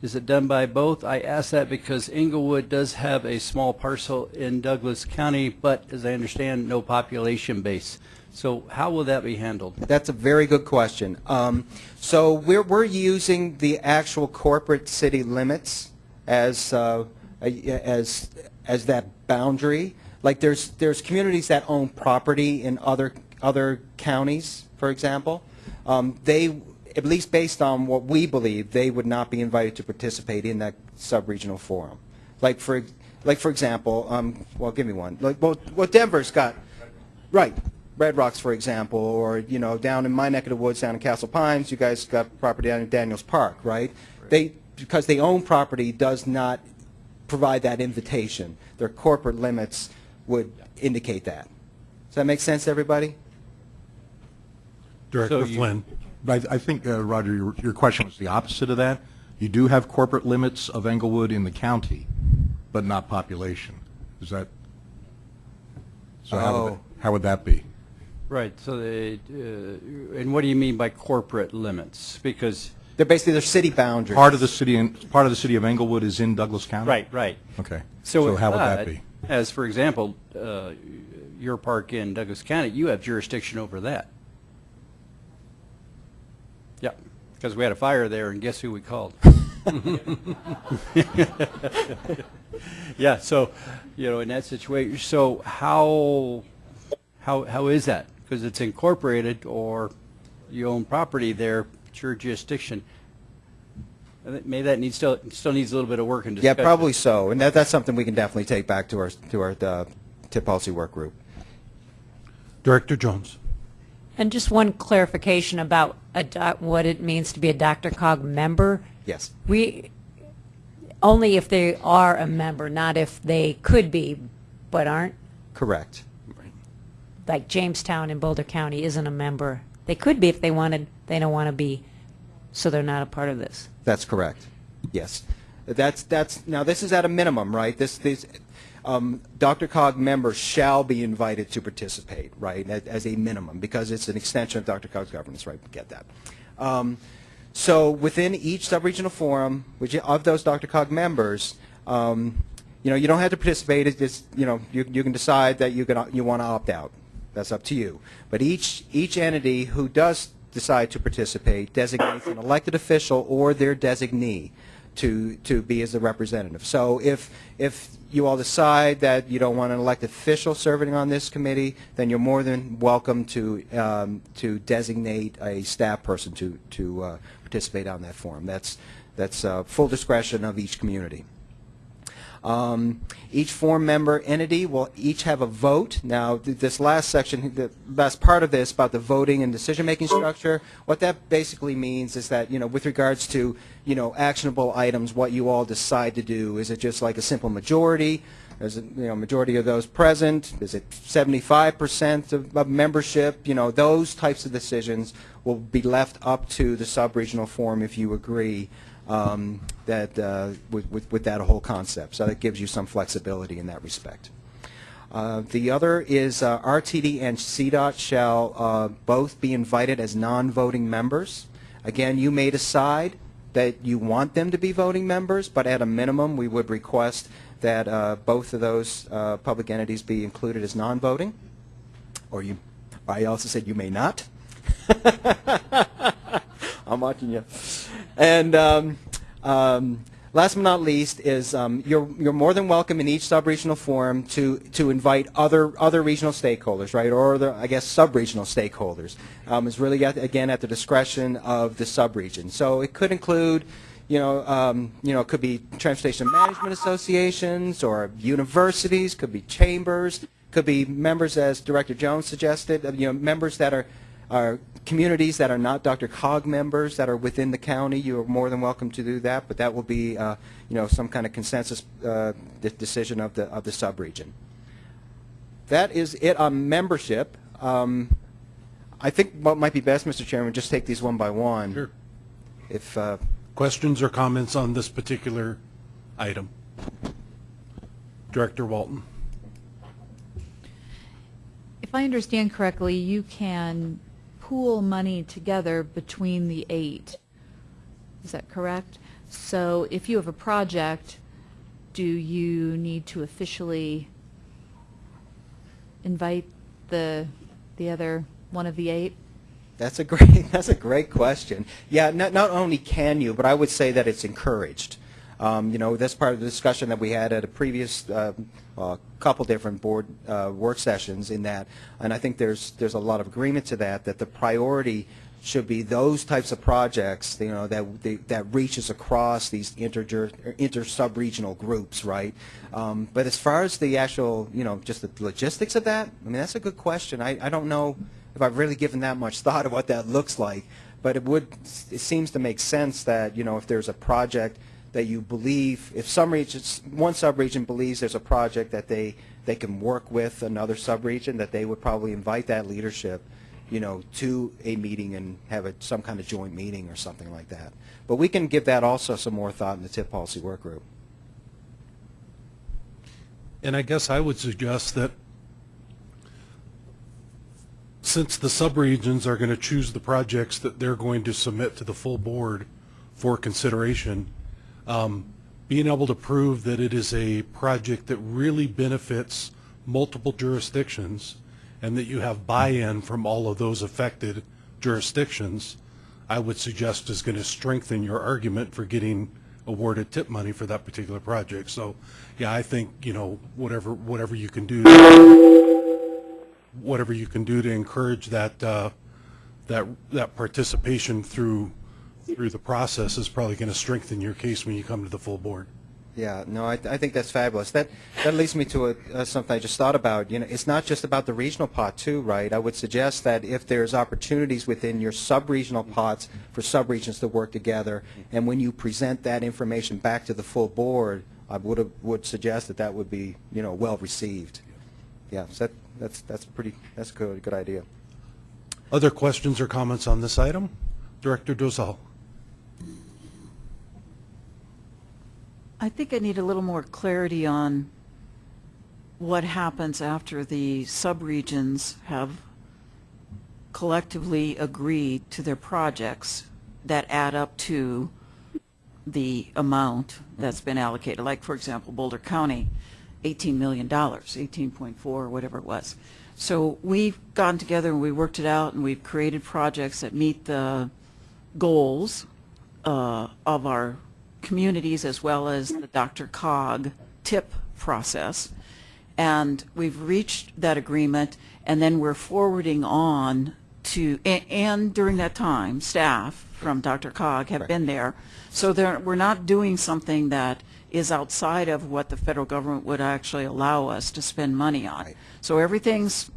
Is it done by both? I ask that because Englewood does have a small parcel in Douglas County, but as I understand, no population base. So how will that be handled? That's a very good question. Um, so we're, we're using the actual corporate city limits as, uh, as, as that boundary. Like there's, there's communities that own property in other, other counties, for example. Um, they, at least based on what we believe, they would not be invited to participate in that sub-regional forum. Like for, like for example, um, well, give me one. Like, well, well, Denver's got, right, Red Rocks, for example, or, you know, down in my neck of the woods, down in Castle Pines, you guys got property down in Daniels Park, right? They, because they own property does not provide that invitation. Their corporate limits would indicate that. Does that make sense everybody? Director So Flynn. But I I think, uh, Roger, your your question was the opposite of that. You do have corporate limits of Englewood in the county, but not population. Is that, so how would Oh. that- how would that be? Right, so they, uh, and what do you mean by corporate limits? Because, They're basically their city boundaries. Part of the city, in- part of the city of Englewood is in Douglas County? right, right. Okay. So, So how would that but, be? As for example, uh, your park in Douglas County, you have jurisdiction over that. Yeah, because we had a fire there, and guess who we called? yeah, so you know, in that situation, so how how how is that? Because it's incorporated, or you own property there, it's your jurisdiction. I think Maybe that needs still still needs a little bit of work and discussion. Yeah, discussion. probably so. And that, that's something we can definitely take back to our, to our uh, TIP policy work group. Director Jones. And just one clarification about what it means to be a DRCOG member. Yes. We, only if they are a member, not if they could be, but aren't. Correct. Like Jamestown in Boulder County isn't a member. They could be if they wanted, they don't want to be, so they're not a part of this. That's correct. Yes. That's, that's, now this is at a minimum, right? This, this, um, DRCOG members shall be invited to participate, right, as, a minimum, because it's an extension of DRCOG's governance, right? Get that. Um, so within each subregional forum, which of those DRCOG members, um, you know, you don't have to participate. It's you know, you, you can decide that you can you want to opt out. That's up to you. But each each entity who does decide to participate designates an elected official or their designee to to be as a representative. So if if you all decide that you don't want an elected official serving on this committee, then you're more than welcome to um, to designate a staff person to to uh, participate on that forum. That's that's uh, full discretion of each community. Um, each forum member entity will each have a vote. Now, th this last section, the last part of this about the voting and decision-making structure, what that basically means is that, you know, with regards to, you know, actionable items, what you all decide to do, is it just like a simple majority? Is it, you know, majority of those present? Is it 75% of, of membership? You know, those types of decisions will be left up to the sub-regional forum if you agree um, that uh, with, with, with that whole concept. So that gives you some flexibility in that respect. Uh, the other is uh, RTD and CDOT shall uh, both be invited as non-voting members. Again, you may decide that you want them to be voting members, but at a minimum, we would request that uh, both of those uh, public entities be included as non-voting. Or you, I also said you may not. I'm watching you. And um, um, last but not least is um, you're, you're more than welcome in each sub-regional forum to, to invite other, other regional stakeholders, right, or I guess sub-regional stakeholders. Um, really, at, again, at the discretion of the sub-region. So it could include you know, um, you know, it could be transportation management associations or universities, could be chambers, could be members, as Director Jones suggested, you know, members that are, are communities that are not DRCOG members that are within the county. You are more than welcome to do that, but that will be, uh, you know, some kind of consensus uh, de decision of the of the subregion. That is it on membership. Um, I think what might be best, Mr. Chairman, just take these one by one. Sure. If uh, Questions or comments on this particular item? Director Walton. If I understand correctly, you can pool money together between the eight. Is that correct? So if you have a project, do you need to officially invite the, the other one of the eight? That's a great. That's a great question. Yeah, not not only can you, but I would say that it's encouraged. Um, you know, that's part of the discussion that we had at a previous uh, uh, couple different board uh, work sessions. In that, and I think there's there's a lot of agreement to that. That the priority should be those types of projects, you know, that that reaches across these inter inter sub regional groups, right? Um, but as far as the actual, you know, just the logistics of that, I mean, that's a good question. I, I don't know if I've really given that much thought of what that looks like, but it would, it seems to make sense that, you know, if there's a project that you believe, if some regions, one subregion believes there's a project that they, they can work with another subregion, that they would probably invite that leadership, you know, to a meeting and have a, some kind of joint meeting or something like that. But we can give that also some more thought in the TIP policy work group. And I guess I would suggest that since the subregions are going to choose the projects that they're going to submit to the full board for consideration, um, being able to prove that it is a project that really benefits multiple jurisdictions and that you have buy-in from all of those affected jurisdictions, I would suggest is going to strengthen your argument for getting awarded TIP money for that particular project. So, yeah, I think, you know, whatever, whatever you can do, whatever you can do to encourage that, uh, that, that participation through, through the process is probably going to strengthen your case when you come to the full board. Yeah, no, I, I think that's fabulous. That that leads me to a, uh, something I just thought about. You know, it's not just about the regional pot too, right? I would suggest that if there's opportunities within your sub-regional pots for sub-regions to work together, and when you present that information back to the full board, I would would suggest that that would be you know well received. Yeah, so that that's that's pretty that's a good good idea. Other questions or comments on this item? Director Dozal. I think I need a little more clarity on what happens after the subregions have collectively agreed to their projects that add up to the amount that's been allocated. Like, for example, Boulder County, $18 million, 18.4, or whatever it was. So we've gotten together and we worked it out and we've created projects that meet the goals uh, of our communities as well as the Dr. Cog TIP process. And we've reached that agreement and then we're forwarding on to, a- and during that time, staff from DRCOG have been there. So there, we're not doing something that is outside of what the federal government would actually allow us to spend money on. So everything's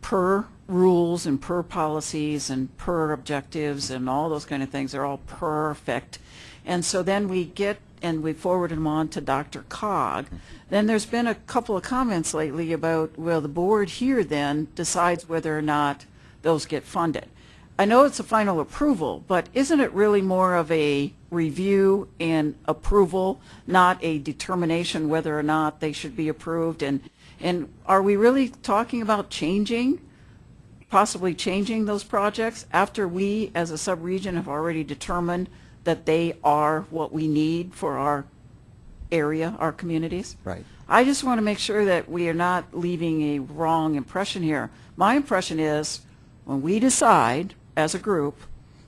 per rules and per policies and per objectives and all those kind of things. They're all perfect. And so then we get and we forward them on to DRCOG. Then there's been a couple of comments lately about, well, the board here then decides whether or not those get funded. I know it's a final approval, but isn't it really more of a review and approval, not a determination whether or not they should be approved? And, and are we really talking about changing, possibly changing those projects after we, as a sub-region, have already determined that they are what we need for our area, our communities? Right. I just want to make sure that we are not leaving a wrong impression here. My impression is, when we decide as a group,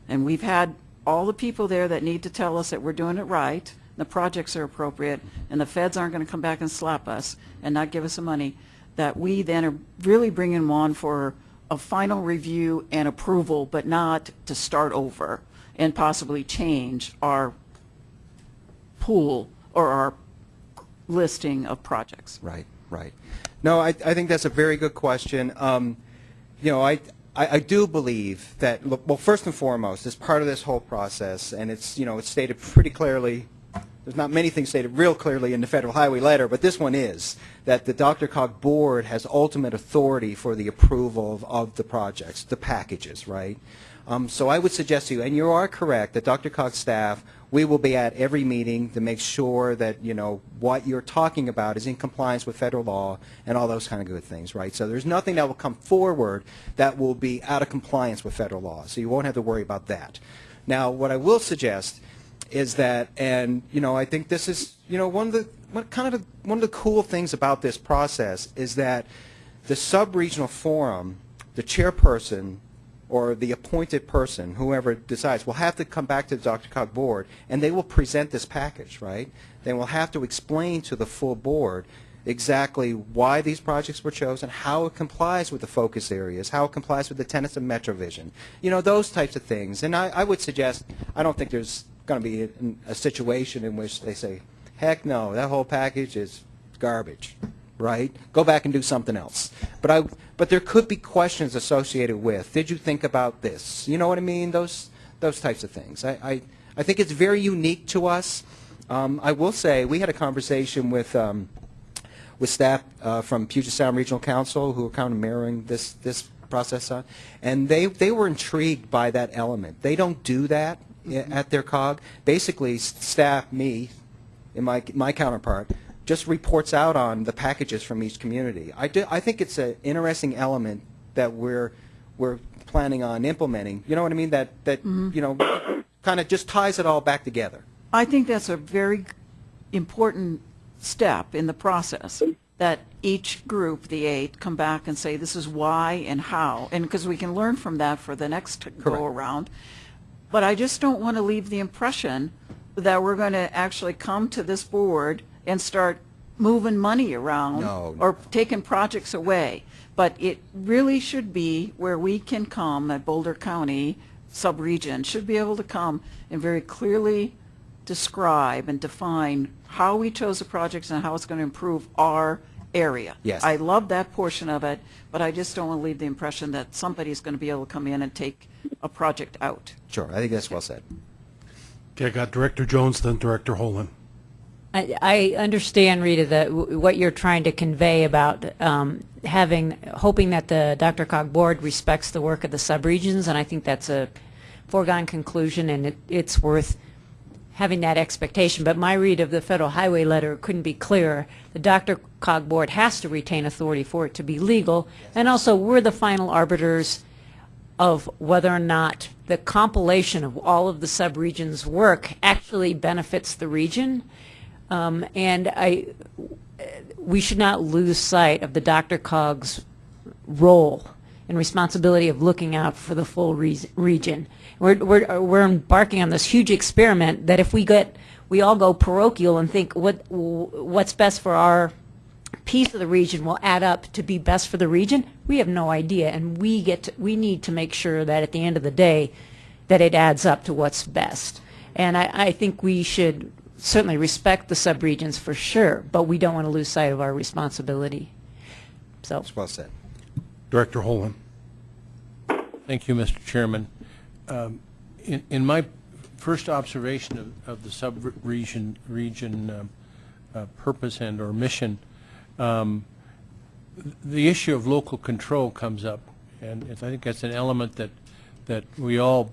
and we've had all the people there that need to tell us that we're doing it right, the projects are appropriate, and the feds aren't going to come back and slap us and not give us the money, that we then are really bringing them on for a final review and approval, but not to start over and possibly change our pool or our listing of projects. Right, right. No, I, I think that's a very good question. Um, you know, I, I, I do believe that, well, first and foremost, as part of this whole process, and it's, you know, it's stated pretty clearly, there's not many things stated real clearly in the federal highway letter, but this one is, that the DRCOG board has ultimate authority for the approval of, of the projects, the packages, right? Um, so I would suggest to you, and you are correct, that DRCOG's staff, we will be at every meeting to make sure that, you know, what you're talking about is in compliance with federal law and all those kind of good things, right? So there's nothing that will come forward that will be out of compliance with federal law, so you won't have to worry about that. Now, what I will suggest is that, and, you know, I think this is, you know, one of the, kind of, the, one of the cool things about this process is that the sub-regional forum, the chairperson or the appointed person, whoever decides, will have to come back to the DRCOG board, and they will present this package, right? They will have to explain to the full board exactly why these projects were chosen, how it complies with the focus areas, how it complies with the tenets of MetroVision, you know, those types of things. And I, I would suggest, I don't think there's going to be a, a situation in which they say, heck no, that whole package is garbage right? Go back and do something else. But I, but there could be questions associated with, did you think about this? You know what I mean? Those, those types of things. I, I, I think it's very unique to us. Um, I will say, we had a conversation with, um, with staff uh, from Puget Sound Regional Council who are kind of mirroring this, this process on, and they, they were intrigued by that element. They don't do that i- at their COG. Basically, staff, me, and my, my counterpart, just reports out on the packages from each community. I, do, I think it's an interesting element that we're, we're planning on implementing. You know what I mean? That, that mm-hmm. you know, kind of just ties it all back together. I think that's a very important step in the process, that each group, the eight, come back and say, this is why and how, and because we can learn from that for the next go-around. But I just don't want to leave the impression that we're going to actually come to this board and start moving money around No, no, or taking projects away. But it really should be where we can come, at Boulder County sub-region, should be able to come and very clearly describe and define how we chose the projects and how it's going to improve our area. Yes. I love that portion of it, but I just don't want to leave the impression that somebody's going to be able to come in and take a project out. Sure, I think that's well said. Okay, I got Director Jones, then Director Holman. I, understand, Rita, that what you're trying to convey about um, having, hoping that the DRCOG Board respects the work of the subregions, and I think that's a foregone conclusion, and it, it's worth having that expectation, but my read of the Federal Highway letter couldn't be clearer. The Dr. Cog Board has to retain authority for it to be legal, and also we're the final arbiters of whether or not the compilation of all of the subregion's work actually benefits the region. Um, and I, we should not lose sight of the DRCOG's role and responsibility of looking out for the full re- region. We're, we're, we're embarking on this huge experiment that if we get, we all go parochial and think what, what's best for our piece of the region will add up to be best for the region, we have no idea. And we get, to, we need to make sure that at the end of the day, that it adds up to what's best. And I, I think we should certainly respect the subregions for sure, but we don't want to lose sight of our responsibility. So. well said. Director Holman. Thank you, Mr. Chairman. Um, in, in my first observation of, of the sub-region region um, uh, purpose and or mission, um, the issue of local control comes up, and I think that's an element that that we all,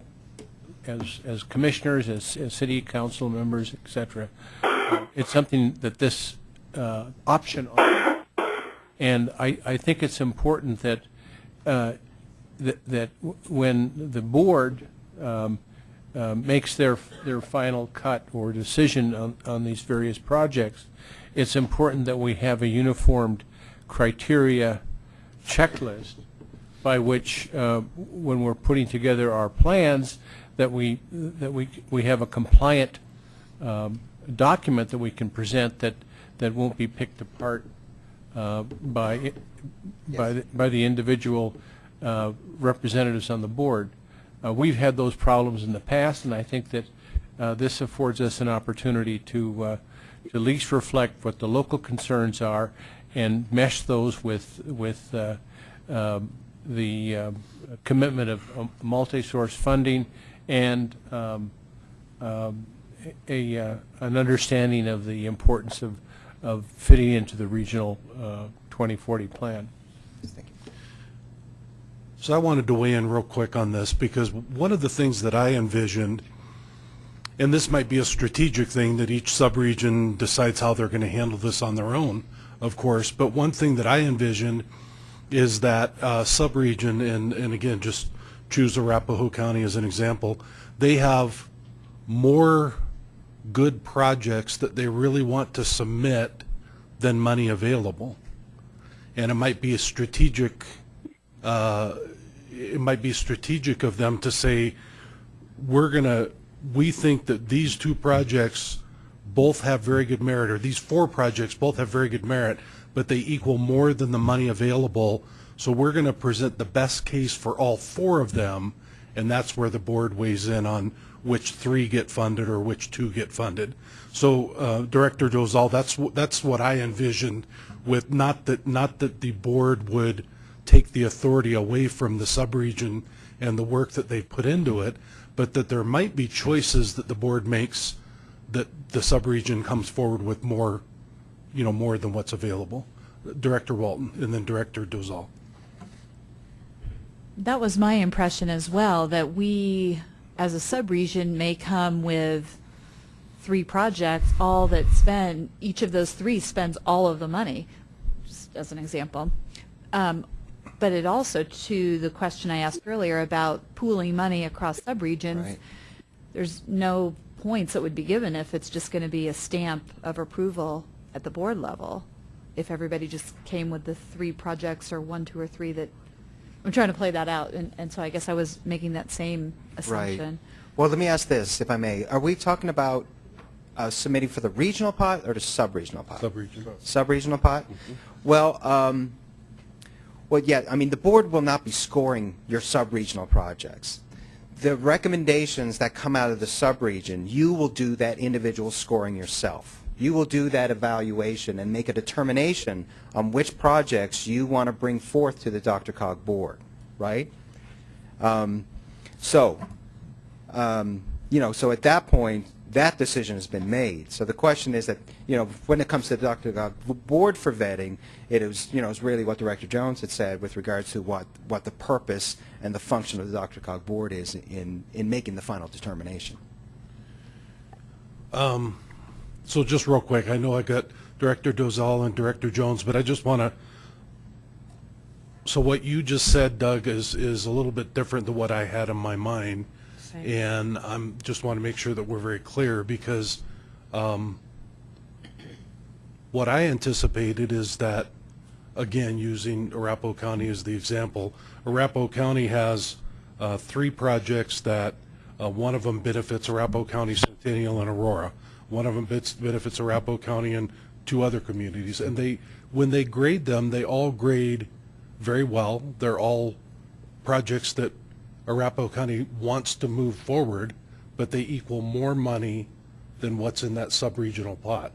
as as commissioners, as, as city council members, etc., uh, it's something that this uh, option, and I I think it's important that uh, that, that when the board um, uh, makes their their final cut or decision on, on these various projects, it's important that we have a uniformed criteria checklist by which, uh, when we're putting together our plans, that we that we we have a compliant um, document that we can present that that won't be picked apart uh, by yes. by the, by the individual uh, representatives on the board. Uh, we've had those problems in the past, and I think that uh, this affords us an opportunity to, uh, to at least reflect what the local concerns are and mesh those with, with uh, um, the um, commitment of um, multi-source funding and um, um, a, uh, an understanding of the importance of, of fitting into the regional 2040 plan. So I wanted to weigh in real quick on this because one of the things that I envisioned, and this might be a strategic thing that each subregion decides how they're going to handle this on their own, of course, but one thing that I envisioned is that uh, subregion, and, and again, just choose Arapahoe County as an example, they have more good projects that they really want to submit than money available. And it might be a strategic uh, it might be strategic of them to say, we're going to, we think that these two projects both have very good merit, or these four projects both have very good merit, but they equal more than the money available. So we're going to present the best case for all four of them, and that's where the board weighs in on which three get funded or which two get funded. So, uh, Director Dozal, that's that's what I envisioned. With not that not that the board would take the authority away from the subregion and the work that they've put into it, but that there might be choices that the board makes that the subregion comes forward with more, you know, more than what's available. Director Walton and then Director Dozal. That was my impression as well, that we, as a subregion, may come with three projects, all that spend, each of those three spends all of the money, just as an example. Um, but it also, to the question I asked earlier about pooling money across subregions, Right. there's no points that would be given if it's just going to be a stamp of approval at the board level. If everybody just came with the three projects or one, two, or three that, I'm trying to play that out, and, and so I guess I was making that same assumption. Right. assumption. Well, let me ask this, if I may. Are we talking about uh, submitting for the regional pot or the sub-regional pot? Subregion. Sub-regional pot? Well, um, well, yeah, I mean, the board will not be scoring your sub-regional projects. The recommendations that come out of the sub-region, you will do that individual scoring yourself. You will do that evaluation and make a determination on which projects you want to bring forth to the DRCOG board, right? Um, so, um, you know, so at that point, that decision has been made. So the question is that, you know, when it comes to the DRCOG board for vetting, it is, you know, is really what Director Jones had said with regards to what, what the purpose and the function of the DRCOG board is in, in making the final determination. Um, so just real quick, I know I got Director Dozal and Director Jones, but I just want to, so what you just said, Doug, is, is a little bit different than what I had in my mind. Same. And I'm, just want to make sure that we're very clear because, um, what I anticipated is that, again, using Arapahoe County as the example, Arapahoe County has uh, three projects that, uh, one of them benefits Arapahoe County, Centennial, and Aurora. One of them benefits Arapahoe County and two other communities. And they, when they grade them, they all grade very well. They're all projects that Arapahoe County wants to move forward, but they equal more money than what's in that sub-regional plot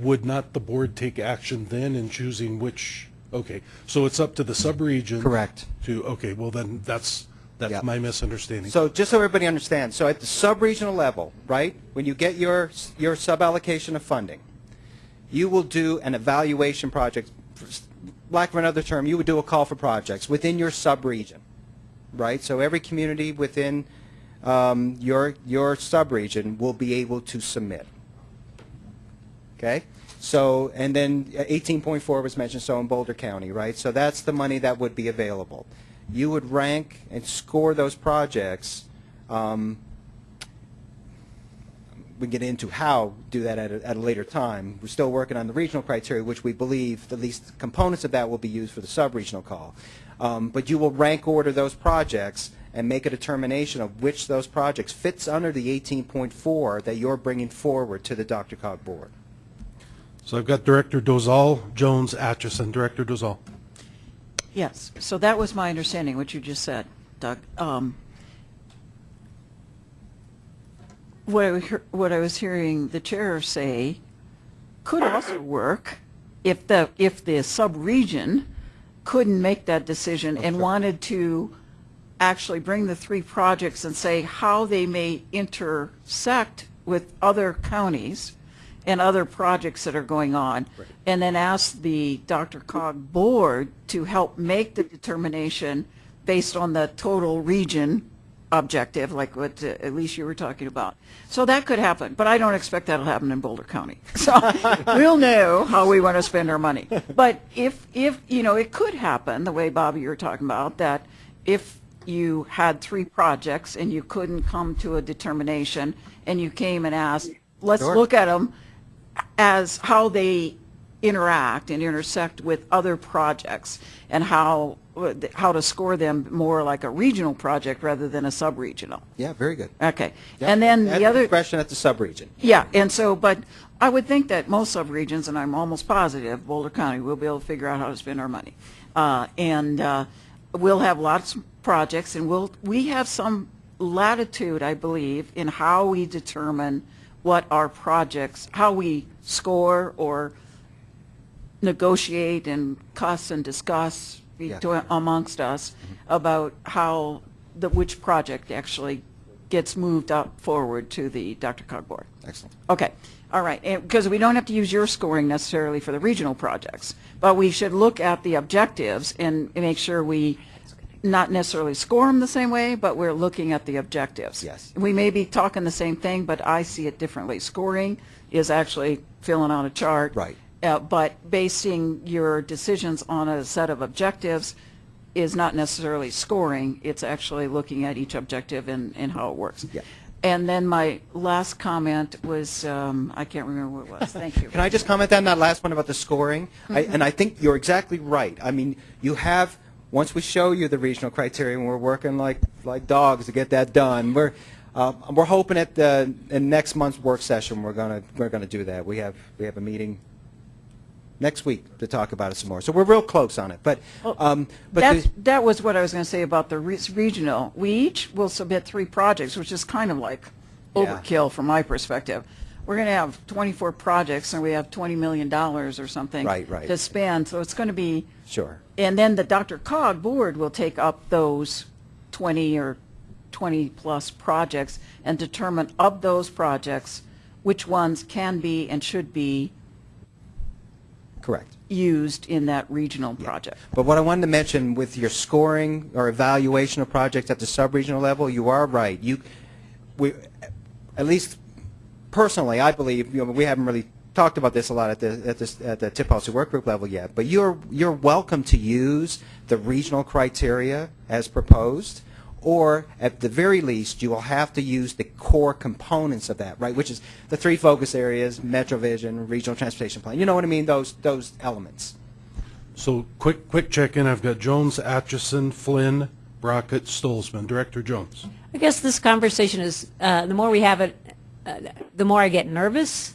would not the board take action then in choosing which, okay, so it's up to the sub-region? Correct. To, okay, well then, that's, That's my misunderstanding. So just so everybody understands, so at the sub-regional level, right, when you get your, your sub-allocation of funding, you will do an evaluation project, lack of another term, you would do a call for projects within your sub-region, right? So every community within um, your, your sub-region will be able to submit. Okay? So, and then uh, 18.4 was mentioned, so in Boulder County, right? So that's the money that would be available. You would rank and score those projects. Um, we get into how do that at a, at a later time. We're still working on the regional criteria, which we believe at least components of that will be used for the sub-regional call. Um, but you will rank order those projects and make a determination of which those projects fits under the 18.4 that you're bringing forward to the DRCOG board. So I've got Director Dozal, Jones, Atchison. Director Dozal. Yes, so that was my understanding, what you just said, Doug. Um, What I, what I was hearing the chair say could also work if the, if the sub-region couldn't make that decision and wanted to actually bring the three projects and say how they may intersect with other counties and other projects that are going on. And then ask the DRCOG board to help make the determination based on the total region objective, like what uh, at least you were talking about. So that could happen, but I don't expect that'll happen in Boulder County. So we'll know how we want to spend our money. But if, if, you know, it could happen, the way Bobby you were talking about, that if you had three projects and you couldn't come to a determination and you came and asked, let's Sure. look at them as how they interact and intersect with other projects and how, how to score them more like a regional project rather than a sub-regional. Yeah, very good. Okay. Yep. And then At the other, question at the sub-region. yeah, and so, but I would think that most sub-regions, and I'm almost positive, Boulder County will be able to figure out how to spend our money. Uh, And uh, we'll have lots of projects, and we'll, we have some latitude, I believe, in how we determine what our projects, how we score or negotiate and cuss and discuss Yeah. between- amongst us mm-hmm. about how, the, which project actually gets moved up forward to the DRCOG board. Excellent. Okay, all right, because we don't have to use your scoring necessarily for the regional projects, but we should look at the objectives and make sure we not necessarily score them the same way, but we're looking at the objectives. Yes. We may be talking the same thing, but I see it differently. Scoring is actually filling out a chart. Right. Uh, but basing your decisions on a set of objectives is not necessarily scoring, it's actually looking at each objective and, and how it works. Yeah. And then my last comment was, um, I can't remember what it was, thank you. Can I just comment on that last one about the scoring? I, and I think you're exactly right. I mean, you have once we show you the regional criteria, and we're working like like dogs to get that done. We're uh, we're hoping at the in next month's work session we're gonna we're gonna do that. We have we have a meeting next week to talk about it some more. So we're real close on it. But um, but That's, the- that was what I was going to say about the re- regional. We each will submit three projects, which is kind of like Yeah. overkill from my perspective. We're going to have 24 projects, and we have $20 million or something Right, right. to spend, so it's going to be, sure. And then the DRCOG board will take up those 20 or 20-plus projects and determine of those projects, which ones can be and should be Correct. used in that regional project. But what I wanted to mention with your scoring or evaluation of projects at the sub-regional level, you are right. You, we, at least personally, I believe, you know, we haven't really talked about this a lot at the, at this, at the TIP policy work group level yet, but you're, you're welcome to use the regional criteria as proposed, or at the very least, you will have to use the core components of that, right, which is the three focus areas, MetroVision, Regional Transportation Plan, you know what I mean, those, those elements. So quick, quick check-in. I've got Jones, Atchison, Flynn, Brockett, Stolzmann. Director Jones. I guess this conversation is, uh, the more we have it, uh, the more I get nervous.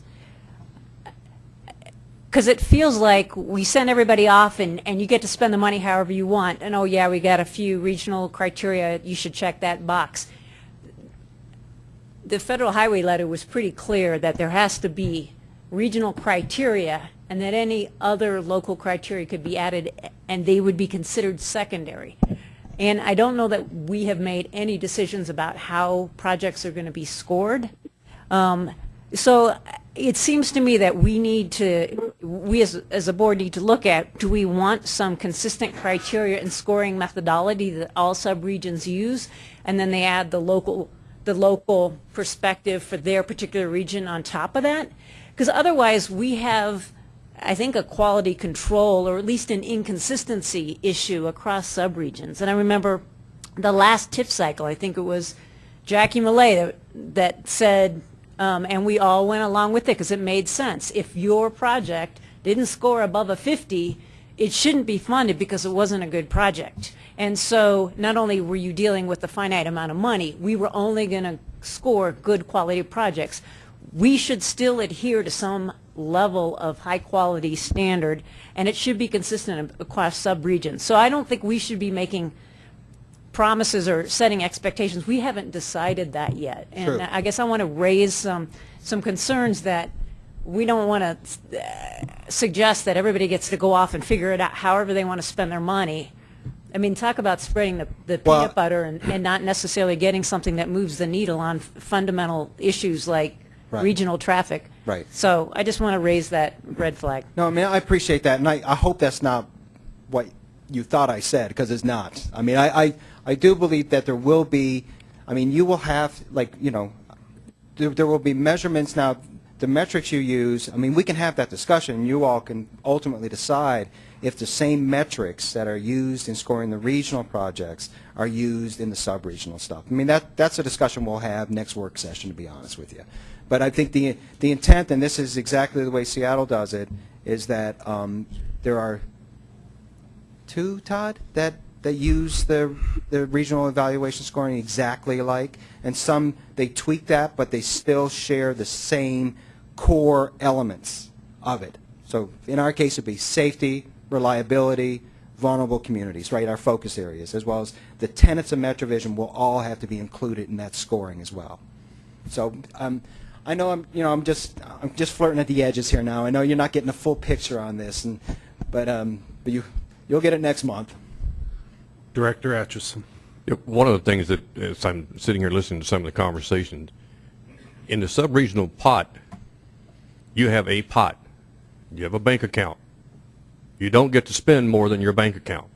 Because it feels like we send everybody off and, and you get to spend the money however you want. And oh yeah, we got a few regional criteria, you should check that box. The federal highway letter was pretty clear that there has to be regional criteria and that any other local criteria could be added and they would be considered secondary. And I don't know that we have made any decisions about how projects are going to be scored. Um, so it seems to me that we need to, we as, as a board need to look at, do we want some consistent criteria and scoring methodology that all subregions use? And then they add the local, the local perspective for their particular region on top of that? Because otherwise we have, I think, a quality control or at least an inconsistency issue across subregions. And I remember the last TIP cycle, I think it was Jackie Millet that, that said, um, and we all went along with it because it made sense. If your project didn't score above a 50, it shouldn't be funded because it wasn't a good project. And so not only were you dealing with a finite amount of money, we were only going to score good quality projects. We should still adhere to some level of high quality standard and it should be consistent across subregions. So I don't think we should be making promises or setting expectations. We haven't decided that yet. And True. I guess I want to raise some, some concerns that we don't want to uh, suggest that everybody gets to go off and figure it out however they want to spend their money. I mean, talk about spreading the, the Well- peanut butter and, and not necessarily getting something that moves the needle on fundamental issues like Right. regional traffic. Right. So I just want to raise that red flag. No, I mean, I appreciate that, and I, I hope that's not what you thought I said, because it's not. I mean, I, I, I do believe that there will be, I mean, you will have, like, you know, there, there will be measurements now, the metrics you use, I mean, we can have that discussion, you all can ultimately decide if the same metrics that are used in scoring the regional projects are used in the sub-regional stuff. I mean, that, that's a discussion we'll have next work session, to be honest with you. But I think the, the intent, and this is exactly the way Seattle does it, is that um, there are two, Todd, that, that use the, the regional evaluation scoring exactly alike, and some, they tweak that, but they still share the same core elements of it. So in our case, it'd be safety, reliability, vulnerable communities, right, our focus areas, as well as the tenets of MetroVision will all have to be included in that scoring as well. So um, I know I'm, you know, I'm just, I'm just flirting at the edges here now. I know you're not getting a full picture on this, and, but, um, but you, you'll get it next month. Director Atchison. One of the things that, as I'm sitting here listening to some of the conversations, in the sub-regional pot, you have a pot. You have a bank account. You don't get to spend more than your bank account.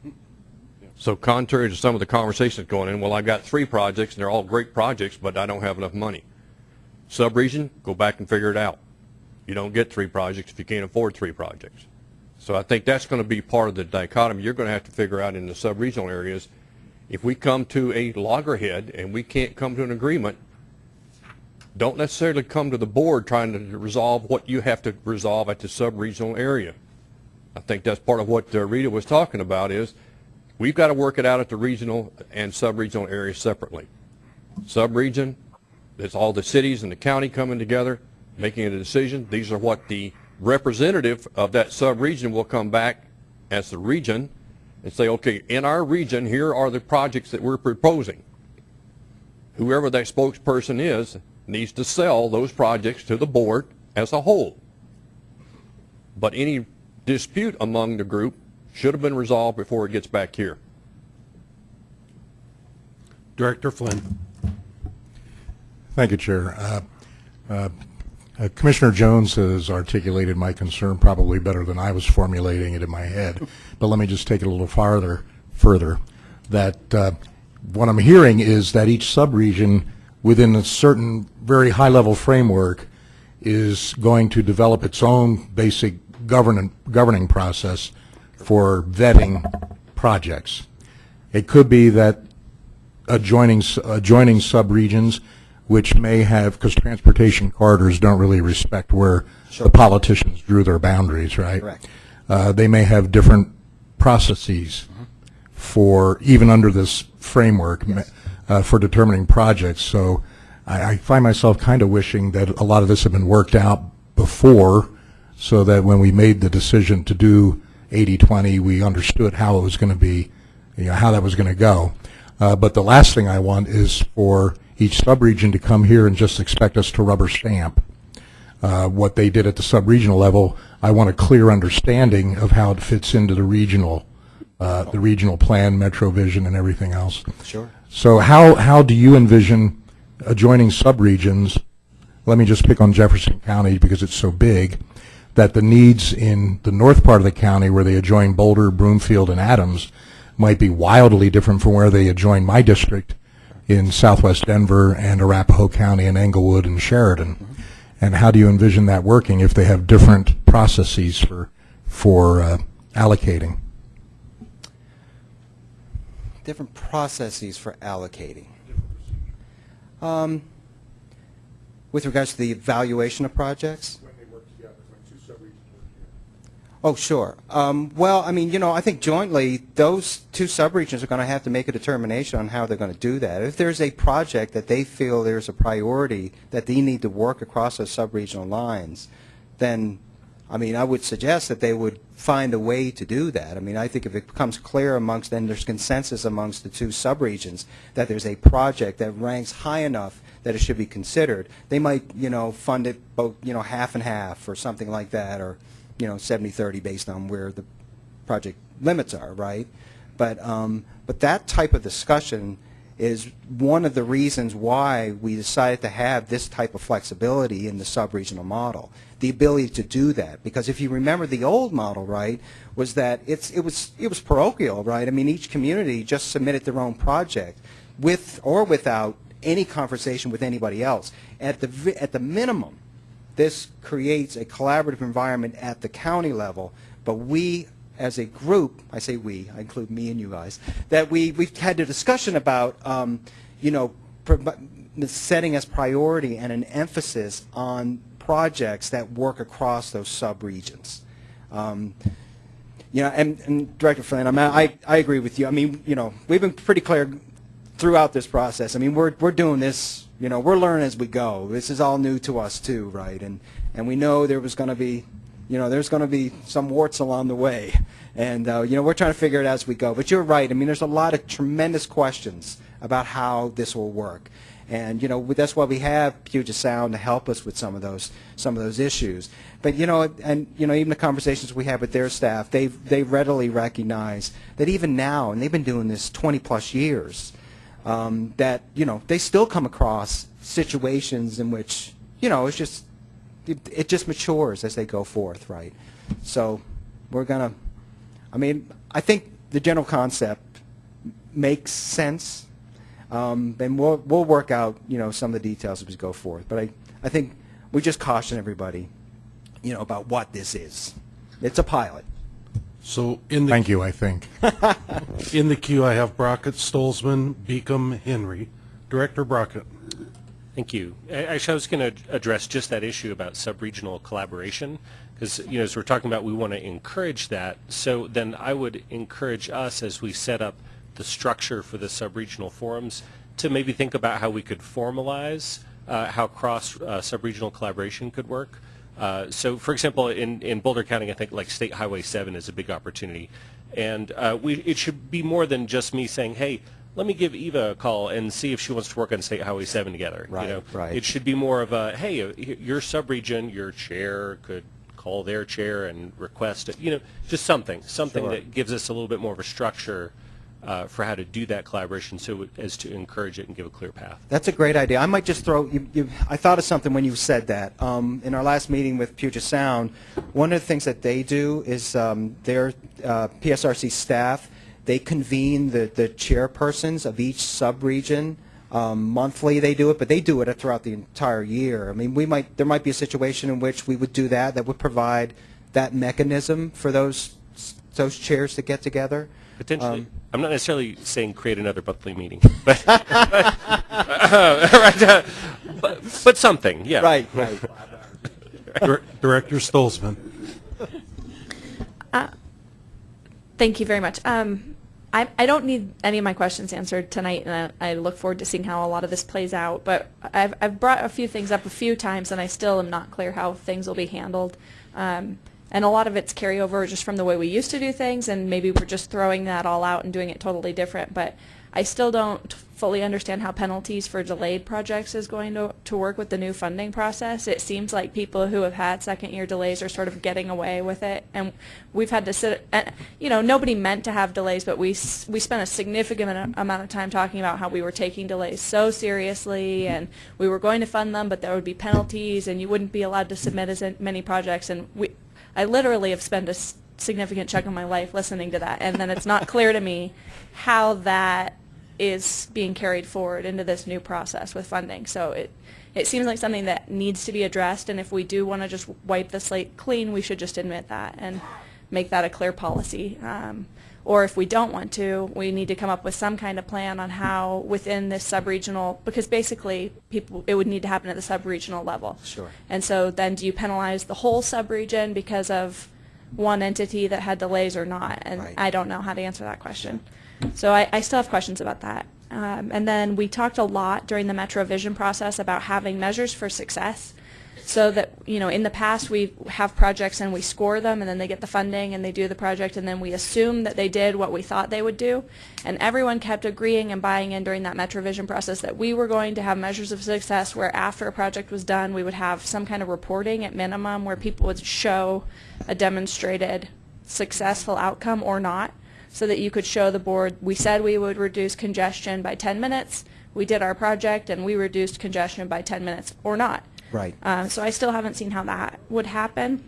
So contrary to some of the conversations going in, well, I've got three projects, and they're all great projects, but I don't have enough money. Sub-region, go back and figure it out. You don't get three projects if you can't afford three projects. So I think that's going to be part of the dichotomy you're going to have to figure out in the sub-regional areas. If we come to a loggerhead and we can't come to an agreement, don't necessarily come to the board trying to resolve what you have to resolve at the sub-regional area. I think that's part of what uh, Rita was talking about is we've got to work it out at the regional and sub-regional areas separately. Sub-region, it's all the cities and the county coming together, making a decision. These are what the representative of that sub-region will come back as the region and say, okay, in our region, here are the projects that we're proposing. Whoever that spokesperson is needs to sell those projects to the board as a whole. But any dispute among the group should have been resolved before it gets back here. Director Flynn. Thank you, Chair. Uh, uh, uh, Commissioner Jones has articulated my concern probably better than I was formulating it in my head, but let me just take it a little farther, further, that uh, what I'm hearing is that each subregion within a certain very high-level framework is going to develop its own basic governing, governing process for vetting projects. It could be that adjoining, adjoining subregions, which may have, because transportation corridors don't really respect where the politicians drew their boundaries, right? Correct. Uh, They may have different processes for, even under this framework, ma- uh, for determining projects. So I, I find myself kind of wishing that a lot of this had been worked out before, so that when we made the decision to do 80-20, we understood how it was going to be, you know, how that was going to go. Uh, But the last thing I want is for each subregion to come here and just expect us to rubber stamp uh, what they did at the sub-regional level. I want a clear understanding of how it fits into the regional, uh, the regional plan, Metro Vision, and everything else. Sure. So how, how do you envision adjoining subregions, let me just pick on Jefferson County because it's so big, that the needs in the north part of the county where they adjoin Boulder, Broomfield, and Adams might be wildly different from where they adjoin my district in southwest Denver and Arapahoe County and Englewood and Sheridan. And how do you envision that working if they have different processes for, for uh, allocating? different processes for allocating. Um, with regards to the evaluation of projects? Oh, sure. Um, well, I mean, you know, I think jointly, those two subregions are going to have to make a determination on how they're going to do that. If there's a project that they feel there's a priority that they need to work across those subregional lines, then, I mean, I would suggest that they would find a way to do that. I mean, I think if it becomes clear amongst, then there's consensus amongst the two subregions that there's a project that ranks high enough that it should be considered, they might, you know, fund it both, you know, half and half or something like that, or, you know, 70-30 based on where the project limits are, right? But, um, but that type of discussion is one of the reasons why we decided to have this type of flexibility in the sub-regional model, the ability to do that. Because if you remember the old model, right, was that it's, it, was, it was parochial, right? I mean, each community just submitted their own project with or without any conversation with anybody else. At the, at the minimum, this creates a collaborative environment at the county level, but we, as a group, I say we, I include me and you guys, that we, we've had a discussion about, um, you know, setting as priority and an emphasis on projects that work across those sub-regions. Um, you know, and, and Director Flynn, I, mean, I, I agree with you. I mean, you know, we've been pretty clear throughout this process. I mean, we're, we're doing this, you know, we're learning as we go. This is all new to us too, right? And, and we know there was going to be, you know, there's going to be some warts along the way. And, uh, you know, we're trying to figure it out as we go. But you're right. I mean, there's a lot of tremendous questions about how this will work. And, you know, that's why we have Puget Sound to help us with some of those, some of those issues. But, you know, and, you know, even the conversations we have with their staff, they they readily recognize that even now, and they've been doing this 20 plus years, um, that, you know, they still come across situations in which, you know, it's just, it, it just matures as they go forth, right? So we're going to, I mean, I think the general concept makes sense. Um, and we'll, we'll work out, you know, some of the details as we go forth. But I, I think we just caution everybody, you know, about what this is. It's a pilot. So in the Thank you, I think. in the queue, I have Brockett, Stolzmann, Beacom, Henry. Director Brockett. Thank you. A- Actually, I was going to address just that issue about sub-regional collaboration, because, you know, as we're talking about, we want to encourage that. So then I would encourage us, as we set up the structure for the sub-regional forums, to maybe think about how we could formalize uh, how cross uh, sub-regional collaboration could work. Uh, so, for example, in, in Boulder County, I think like State Highway 7 is a big opportunity. And uh, we, it should be more than just me saying, hey, let me give Eva a call and see if she wants to work on State Highway 7 together. Right, you know? right. It should be more of a, hey, uh, your subregion, your chair could call their chair and request, it, you know, just something, something Sure. that gives us a little bit more of a structure uh, for how to do that collaboration so as to encourage it and give a clear path. That's a great idea. I might just throw, you, you, I thought of something when you said that. Um, in our last meeting with Puget Sound, one of the things that they do is um, their uh, PSRC staff, they convene the, the chairpersons of each sub-region Um, monthly they do it, but they do it throughout the entire year. I mean, we might there might be a situation in which we would do that that would provide that mechanism for those those chairs to get together. Potentially. Um, I'm not necessarily saying create another monthly meeting, but, right, uh, but, but something, yeah. Right, right. Director Stolzmann. Thank you very much. Um, I, I don't need any of my questions answered tonight, and I, I look forward to seeing how a lot of this plays out. But I've, I've brought a few things up a few times, and I still am not clear how things will be handled. Um, and a lot of it's carryover just from the way we used to do things, and maybe we're just throwing that all out and doing it totally different. But I still don't fully understand how penalties for delayed projects is going to, to work with the new funding process. It seems like people who have had second year delays are sort of getting away with it, and we've had to sit. And, you know, nobody meant to have delays, but we we spent a significant amount- of time talking about how we were taking delays so seriously, and we were going to fund them, but there would be penalties, and you wouldn't be allowed to submit as many projects, and we. I literally have spent a significant chunk of my life listening to that, and then it's not clear to me how that is being carried forward into this new process with funding. So it it seems like something that needs to be addressed, and if we do want to just wipe the slate clean, we should just admit that and make that a clear policy. Um, or if we don't want to, we need to come up with some kind of plan on how within this sub-regional, because basically people, it would need to happen at the sub-regional level. Sure. And so then do you penalize the whole sub-region because of one entity that had delays or not? And Right. I don't know how to answer that question. So I, I still have questions about that. Um, and then we talked a lot during the Metro Vision process about having measures for success. So that, you know, in the past we have projects and we score them and then they get the funding and they do the project and then we assume that they did what we thought they would do. And everyone kept agreeing and buying in during that metrovision process that we were going to have measures of success where after a project was done we would have some kind of reporting at minimum where people would show a demonstrated successful outcome or not so that you could show the board, we said we would reduce congestion by 10 minutes, we did our project, and we reduced congestion by 10 minutes, or not. Right. Um, so I still haven't seen how that would happen.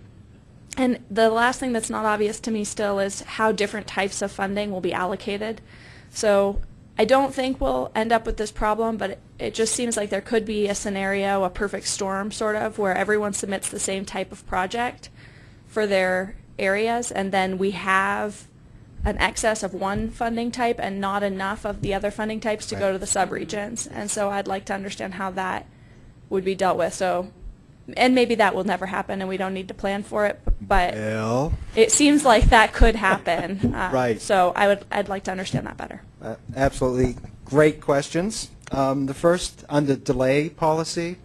And the last thing that's not obvious to me still is how different types of funding will be allocated. So I don't think we'll end up with this problem, but it, it just seems like there could be a scenario, a perfect storm sort of, where everyone submits the same type of project for their areas, and then we have an excess of one funding type and not enough of the other funding types to go to the subregions. And so I'd like to understand how that would be dealt with. So, and maybe that will never happen, and we don't need to plan for it. But Well, it seems like that could happen. Uh, Right. So I would, I'd like to understand that better. Uh, Absolutely great questions. Um, The first, on the delay policy,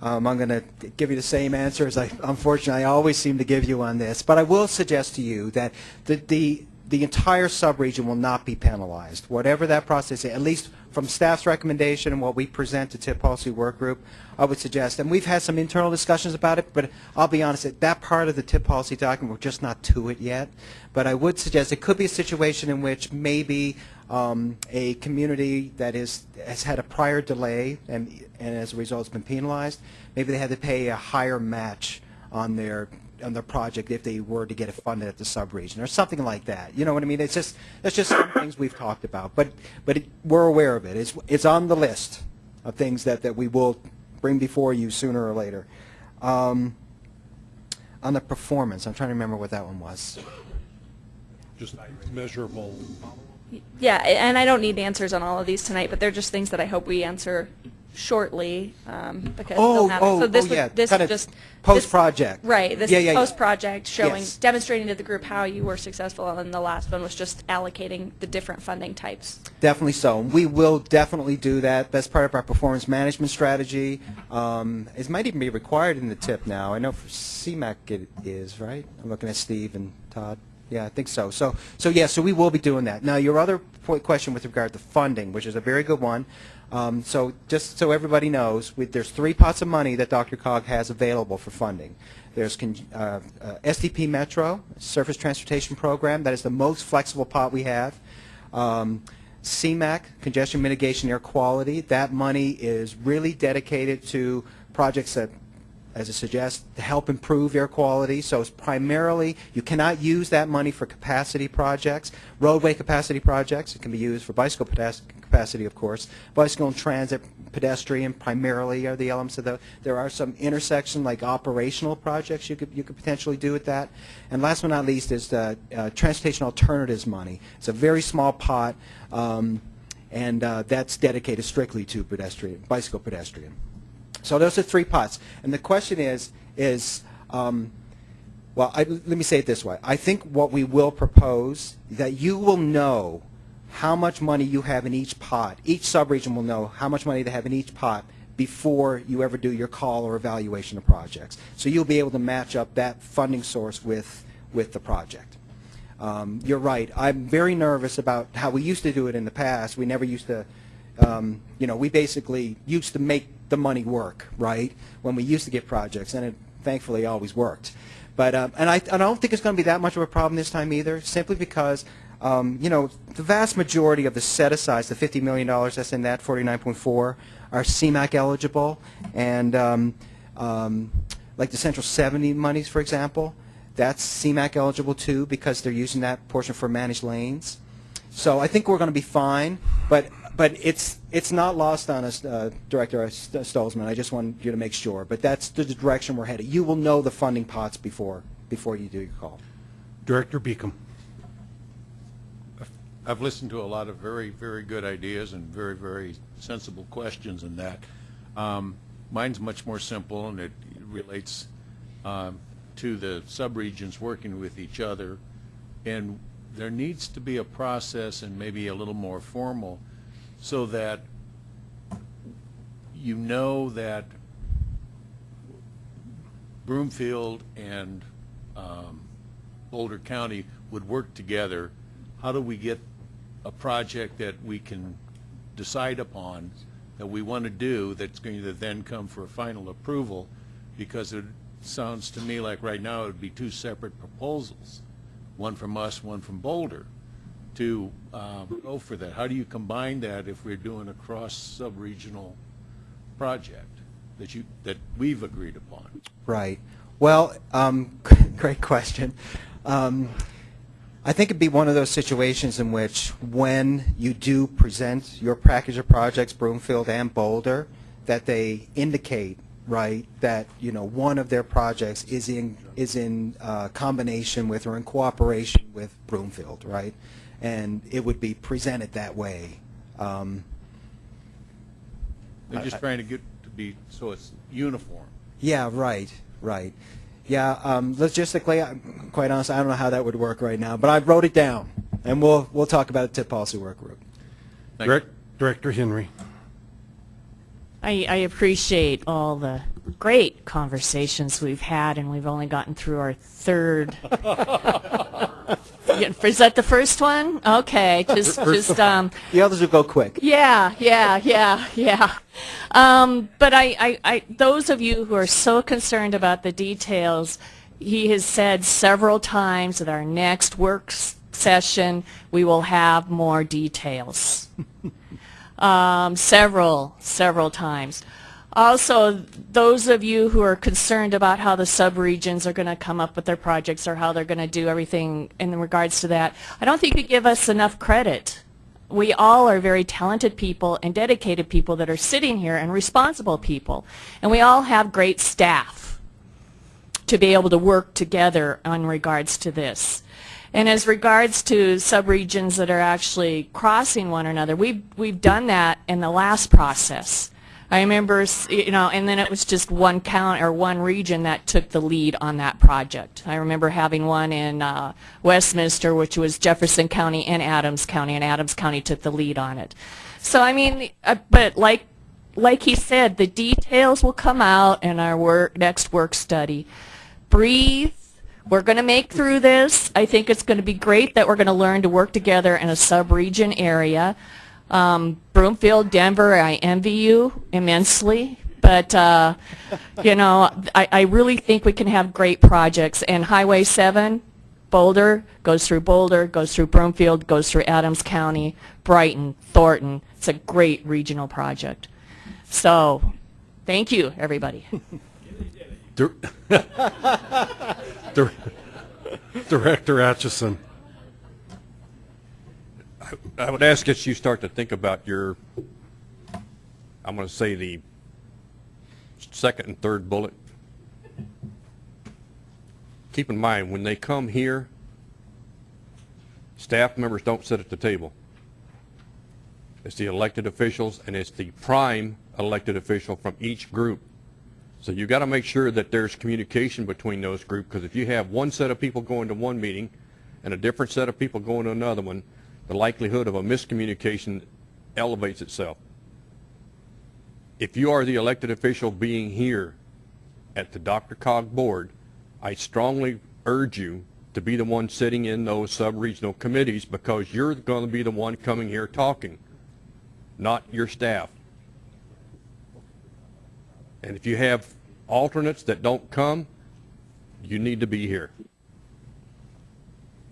um, I'm going to give you the same answer as I, unfortunately, I always seem to give you on this. But I will suggest to you that the, the, the entire subregion will not be penalized. Whatever that process is, at least from staff's recommendation and what we present to TIP Policy Work Group, I would suggest, and we've had some internal discussions about it, but I'll be honest, that that part of the TIP policy document, we're just not to it yet. But I would suggest it could be a situation in which maybe um, a community that is, has had a prior delay and, and as a result has been penalized, maybe they had to pay a higher match on their on the project if they were to get it funded at the subregion or something like that. You know what I mean? It's just that's just some things we've talked about, but but it, we're aware of it. It's it's on the list of things that that we will bring before you sooner or later. Um, on the performance, I'm trying to remember what that one was. Just measurable. Yeah, and I don't need answers on all of these tonight, but they're just things that I hope we answer shortly um, because Oh, oh, so this oh, would yeah, this kinda would just post-project. this- right this Yeah, yeah, yeah. post project showing Yes. demonstrating to the group how you were successful and then the last one was just allocating the different funding types Definitely so. We will definitely do that. That's part of our performance management strategy. Um, it might even be required in the tip now. I know for CMAQ it is, right? I'm looking at Steve and Todd. Yeah, I think so. So, so yeah, so we will be doing that. Now, your other point, question with regard to funding, which is a very good one. Um, so, just so everybody knows, we, there's three pots of money that DRCOG has available for funding. There's con- uh, uh, STP Metro, Surface Transportation Program. That is the most flexible pot we have. Um, CMAQ, Congestion Mitigation Air Quality, that money is really dedicated to projects that, as it suggests, to help improve air quality. So it's primarily, you cannot use that money for capacity projects, roadway capacity projects. It can be used for bicycle capacity, of course. Bicycle and transit, pedestrian primarily are the elements of the. There are some intersection like operational projects you could you could potentially do with that. And last but not least is the uh, transportation alternatives money. It's a very small pot, um, and uh, that's dedicated strictly to pedestrian, bicycle pedestrian. So those are three pots. And the question is, is um, well, I, let me say it this way. I think what we will propose, that you will know how much money you have in each pot. Each subregion will know how much money they have in each pot before you ever do your call or evaluation of projects. So you'll be able to match up that funding source with, with the project. Um, you're right. I'm very nervous about how we used to do it in the past. We never used to, um, you know, we basically used to make the money work, right, when we used to get projects, and it thankfully always worked. But, um, and I, and I don't think it's going to be that much of a problem this time either, simply because, um, you know, the vast majority of the set-asides, the $50 million that's in that 49.4, are CMAQ eligible, and um, um, like the Central 70 monies, for example, that's CMAQ eligible too because they're using that portion for managed lanes. So I think we're going to be fine, but but it's it's not lost on us, uh, Director Stolzmann. I just want you to make sure. But that's the direction we're headed. You will know the funding pots before before you do your call. Director Beacom. I've listened to a lot of very, very good ideas and very, very sensible questions in that. Um, mine's much more simple, and it relates um, to the subregions working with each other. And there needs to be a process and maybe a little more formal so that you know that Broomfield and um, Boulder County would work together. How do we get a project that we can decide upon that we want to do that's going to then come for a final approval? Because it sounds to me like right now it would be two separate proposals, one from us, one from Boulder, to um, go for that. How do you combine that if we're doing a cross sub-regional project that you that we've agreed upon? Right. Well, um, great question. Um, I think it'd be one of those situations in which when you do present your package of projects, Broomfield and Boulder, that they indicate right that you know one of their projects is in is in uh, combination with or in cooperation with Broomfield, right? And it would be presented that way. Um, They're just I- trying to get to be so it's uniform. Yeah, right, right. Yeah, um, logistically, I'm quite honest, I don't know how that would work right now, but I wrote it down, and we'll we'll talk about it to policy work group. Direct, Director Henry. I, I appreciate all the great conversations we've had, and we've only gotten through our third. Yeah, Is that the first one? Okay, just just um. The others will go quick. Yeah, yeah, yeah, yeah. Um, but I, I, I, those of you who are so concerned about the details, he has said several times that our next work session, we will have more details. um, several, several times. Also, those of you who are concerned about how the subregions are going to come up with their projects or how they're going to do everything in regards to that, I don't think you give us enough credit. We all are very talented people and dedicated people that are sitting here and responsible people. And we all have great staff to be able to work together in regards to this. And as regards to subregions that are actually crossing one another, we've, we've done that in the last process. I remember, you know, and then it was just one count or one region that took the lead on that project. I remember having one in uh, Westminster, which was Jefferson County and Adams County, and Adams County took the lead on it. So I mean, uh, but like like he said, the details will come out in our work, next work study. Breathe. We're going to make through this. I think it's going to be great that we're going to learn to work together in a sub-region area. Um, Broomfield, Denver, I envy you immensely. But, uh, you know, I, I really think we can have great projects. And Highway 7, Boulder, goes through Boulder, goes through Broomfield, goes through Adams County, Brighton, Thornton. It's a great regional project. So, thank you, everybody. Dir- Dir- Director Atchison. I would ask that you start to think about your, I'm going to say the second and third bullet. Keep in mind, when they come here, staff members don't sit at the table. It's the elected officials, and it's the prime elected official from each group. So you've got to make sure that there's communication between those groups, because if you have one set of people going to one meeting and a different set of people going to another one, the likelihood of a miscommunication elevates itself. If you are the elected official being here at the DRCOG board, I strongly urge you to be the one sitting in those sub-regional committees because you're going to be the one coming here talking, not your staff. And if you have alternates that don't come, you need to be here.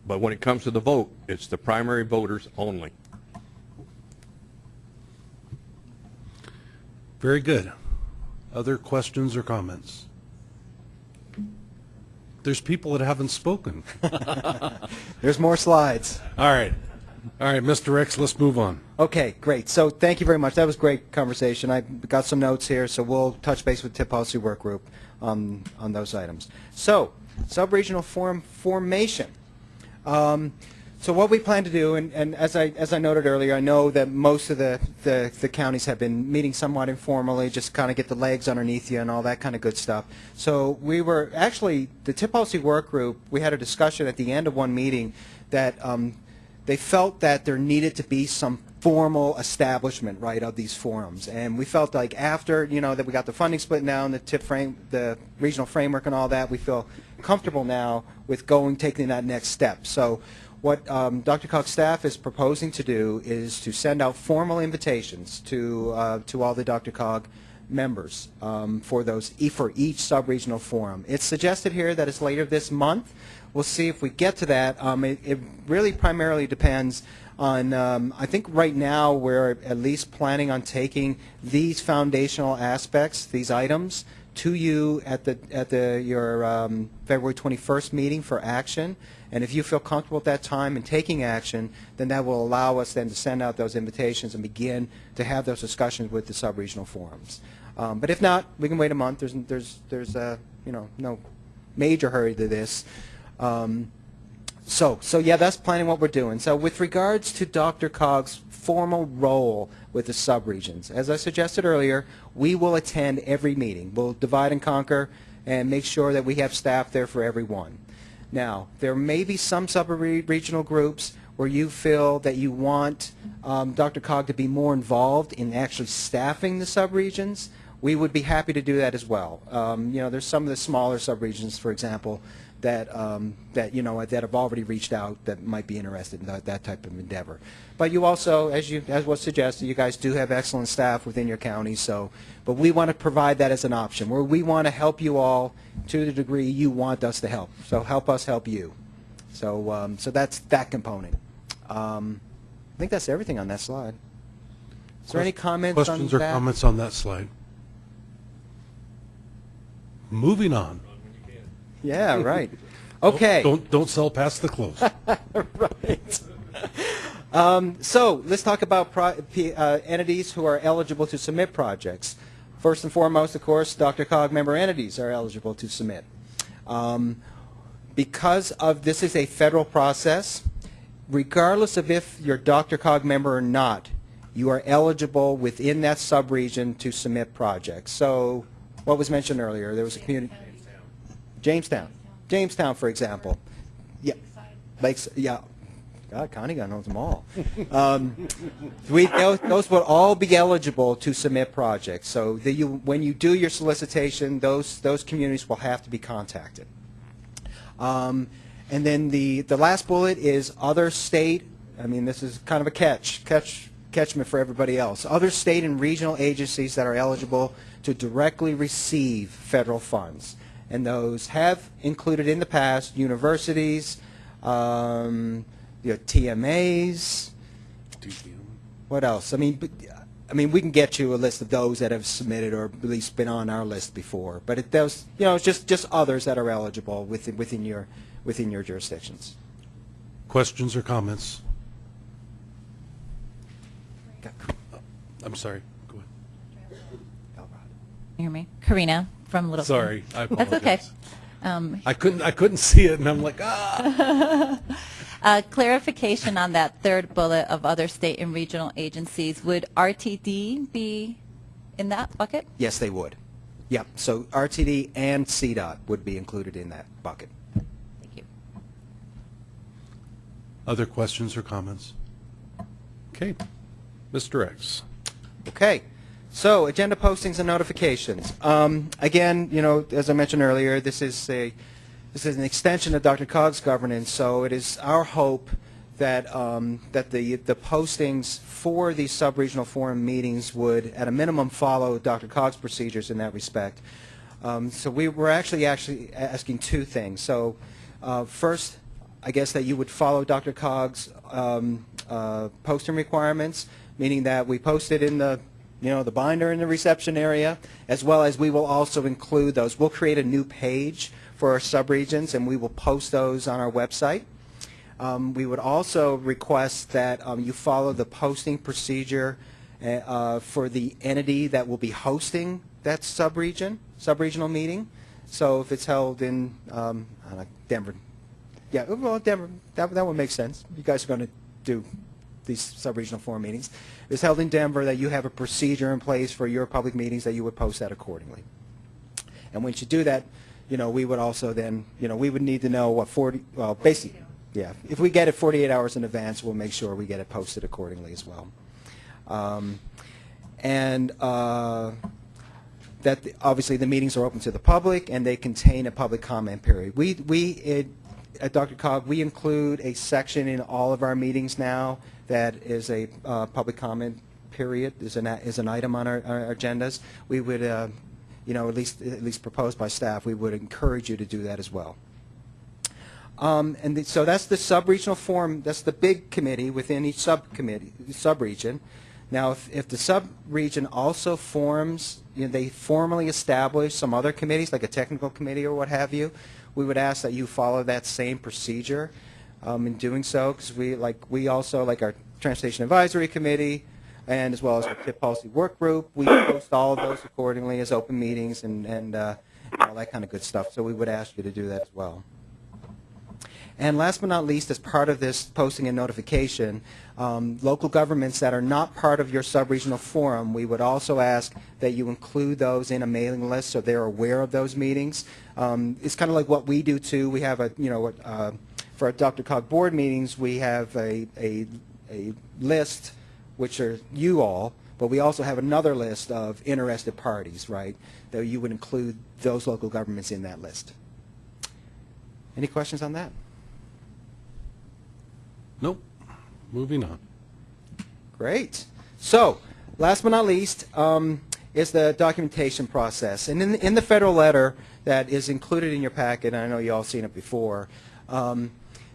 But when it comes to the vote, it's the primary voters only. Very good. Other questions or comments? There's people that haven't spoken. There's more slides. All right. All right, Mr. Rex, let's move on. Okay, great. So thank you very much. That was great conversation. I got some notes here, so we'll touch base with TIP Policy Work Group um, on those items. So, sub-regional forum formation. Um, so what we plan to do, and, and as I as I noted earlier, I know that most of the, the, the counties have been meeting somewhat informally, just kind of get the legs underneath you and all that kind of good stuff. So we were actually the TIP Policy Work Group. We had a discussion at the end of one meeting that um, they felt that there needed to be some formal establishment, right, of these forums. And we felt like after, you know, that we got the funding split now and the tip frame, the regional framework and all that, we feel comfortable now with going, taking that next step. So what um, DRCOG's staff is proposing to do is to send out formal invitations to, uh, to all the DRCOG members um, for those e for each sub-regional forum. It's suggested here that it's later this month. We'll see if we get to that. Um, it, it really primarily depends on, um, I think right now we're at least planning on taking these foundational aspects, these items, to you at the at the your um, February 21st meeting for action. And if you feel comfortable at that time in taking action, then that will allow us then to send out those invitations and begin to have those discussions with the sub-regional forums. Um, but if not, we can wait a month. There's there's there's uh, you know no major hurry to this. Um, so, so yeah, that's planning what we're doing. So with regards to DRCOG's formal role with the subregions, as I suggested earlier, we will attend every meeting. We'll divide and conquer and make sure that we have staff there for everyone. Now, there may be some sub-regional groups where you feel that you want um, DRCOG to be more involved in actually staffing the subregions. We would be happy to do that as well. Um, you know, there's some of the smaller subregions, for example, that um, that you know that have already reached out that might be interested in that, that type of endeavor. But you also, as you as was suggested, you guys do have excellent staff within your county. So, but we want to provide that as an option where we want to help you all to the degree you want us to help. So help us help you. So um, so that's that component. Um, I think that's everything on that slide. Is there any comments Questions on or that? comments on that slide? Moving on. Yeah, right. Okay. Don't, don't sell past the close. right. Um, so let's talk about pro- P- uh, entities who are eligible to submit projects. First and foremost, of course, DRCOG member entities are eligible to submit. Um, because of this is a federal process, regardless of if you're DRCOG member or not, you are eligible within that subregion to submit projects. So what was mentioned earlier, there was a community. Jamestown. Jamestown, for example. Yeah. Lakes, yeah. God, Connie got knows them all. Um, we, those, will all be eligible to submit projects. So the, you, when you do your solicitation, those, those communities will have to be contacted. Um, and then the, the last bullet is other state, I mean, this is kind of a catch, catch, catchment for everybody else. Other state and regional agencies that are eligible to directly receive federal funds. And those have included in the past universities, um, you know, TMAs. What else? I mean, I mean, we can get you a list of those that have submitted or at least been on our list before. But it does, you know, it's just just others that are eligible within within your within your jurisdictions. Questions or comments? I'm sorry. Go ahead. You hear me? Karina from Little. Sorry, I That's okay. Um, I couldn't, I couldn't see it, and I'm like, ah. uh, clarification on that third bullet of other state and regional agencies. Would RTD be in that bucket? Yes, they would. Yep, so RTD and CDOT would be included in that bucket. Thank you. Other questions or comments? Okay. Mr. Rex. Okay, so agenda postings and notifications. Um, again, you know, as I mentioned earlier, this is a this is an extension of DRCOG's governance. So it is our hope that um, that the the postings for these sub-regional forum meetings would, at a minimum, follow DRCOG's procedures in that respect. Um, so we were actually actually asking two things. So uh, first, I guess that you would follow DRCOG's um, uh, posting requirements, meaning that we post it in the you know the binder in the reception area, as well as we will also include those. We'll create a new page for our subregions, and we will post those on our website. Um, we would also request that um, you follow the posting procedure uh, uh, for the entity that will be hosting that subregion, subregional meeting. So if it's held in um, know, Denver, yeah, well, Denver, that, that would make sense. You guys are going to do these subregional forum meetings. is held in Denver, that you have a procedure in place for your public meetings that you would post that accordingly. And once you do that, you know, we would also then, you know, we would need to know what 40, well, basically, yeah, if we get it 48 hours in advance, we'll make sure we get it posted accordingly as well. Um, and uh, that the- obviously the meetings are open to the public and they contain a public comment period. We, we it, at DRCOG, we include a section in all of our meetings now that is a uh, public comment period, is an, is an item on our, our agendas. We would, uh, you know, at least, at least proposed by staff, we would encourage you to do that as well. Um, and the, so that's the sub-regional forum, that's the big committee within each subcommittee, sub-region. Now, if, if the sub-region also forms, you know, they formally establish some other committees, like a technical committee or what have you, we would ask that you follow that same procedure um, in doing so, because we, like, we also, like our Transportation Advisory Committee, and as well as our TIP Policy Work Group, we post all of those accordingly as open meetings and, and uh, all that kind of good stuff. So we would ask you to do that as well. And last but not least, as part of this posting and notification, um, local governments that are not part of your sub-regional forum, we would also ask that you include those in a mailing list so they're aware of those meetings. Um, it's kind of like what we do too. We have a, you know, uh, for our DRCOG board meetings, we have a, a, a list, which are you all, but we also have another list of interested parties, right, that you would include those local governments in that list. Any questions on that? Nope. Moving on. Great. So, last but not least, um, is the documentation process. And in, in the federal letter that is included in your packet, and I know you all seen it before, um,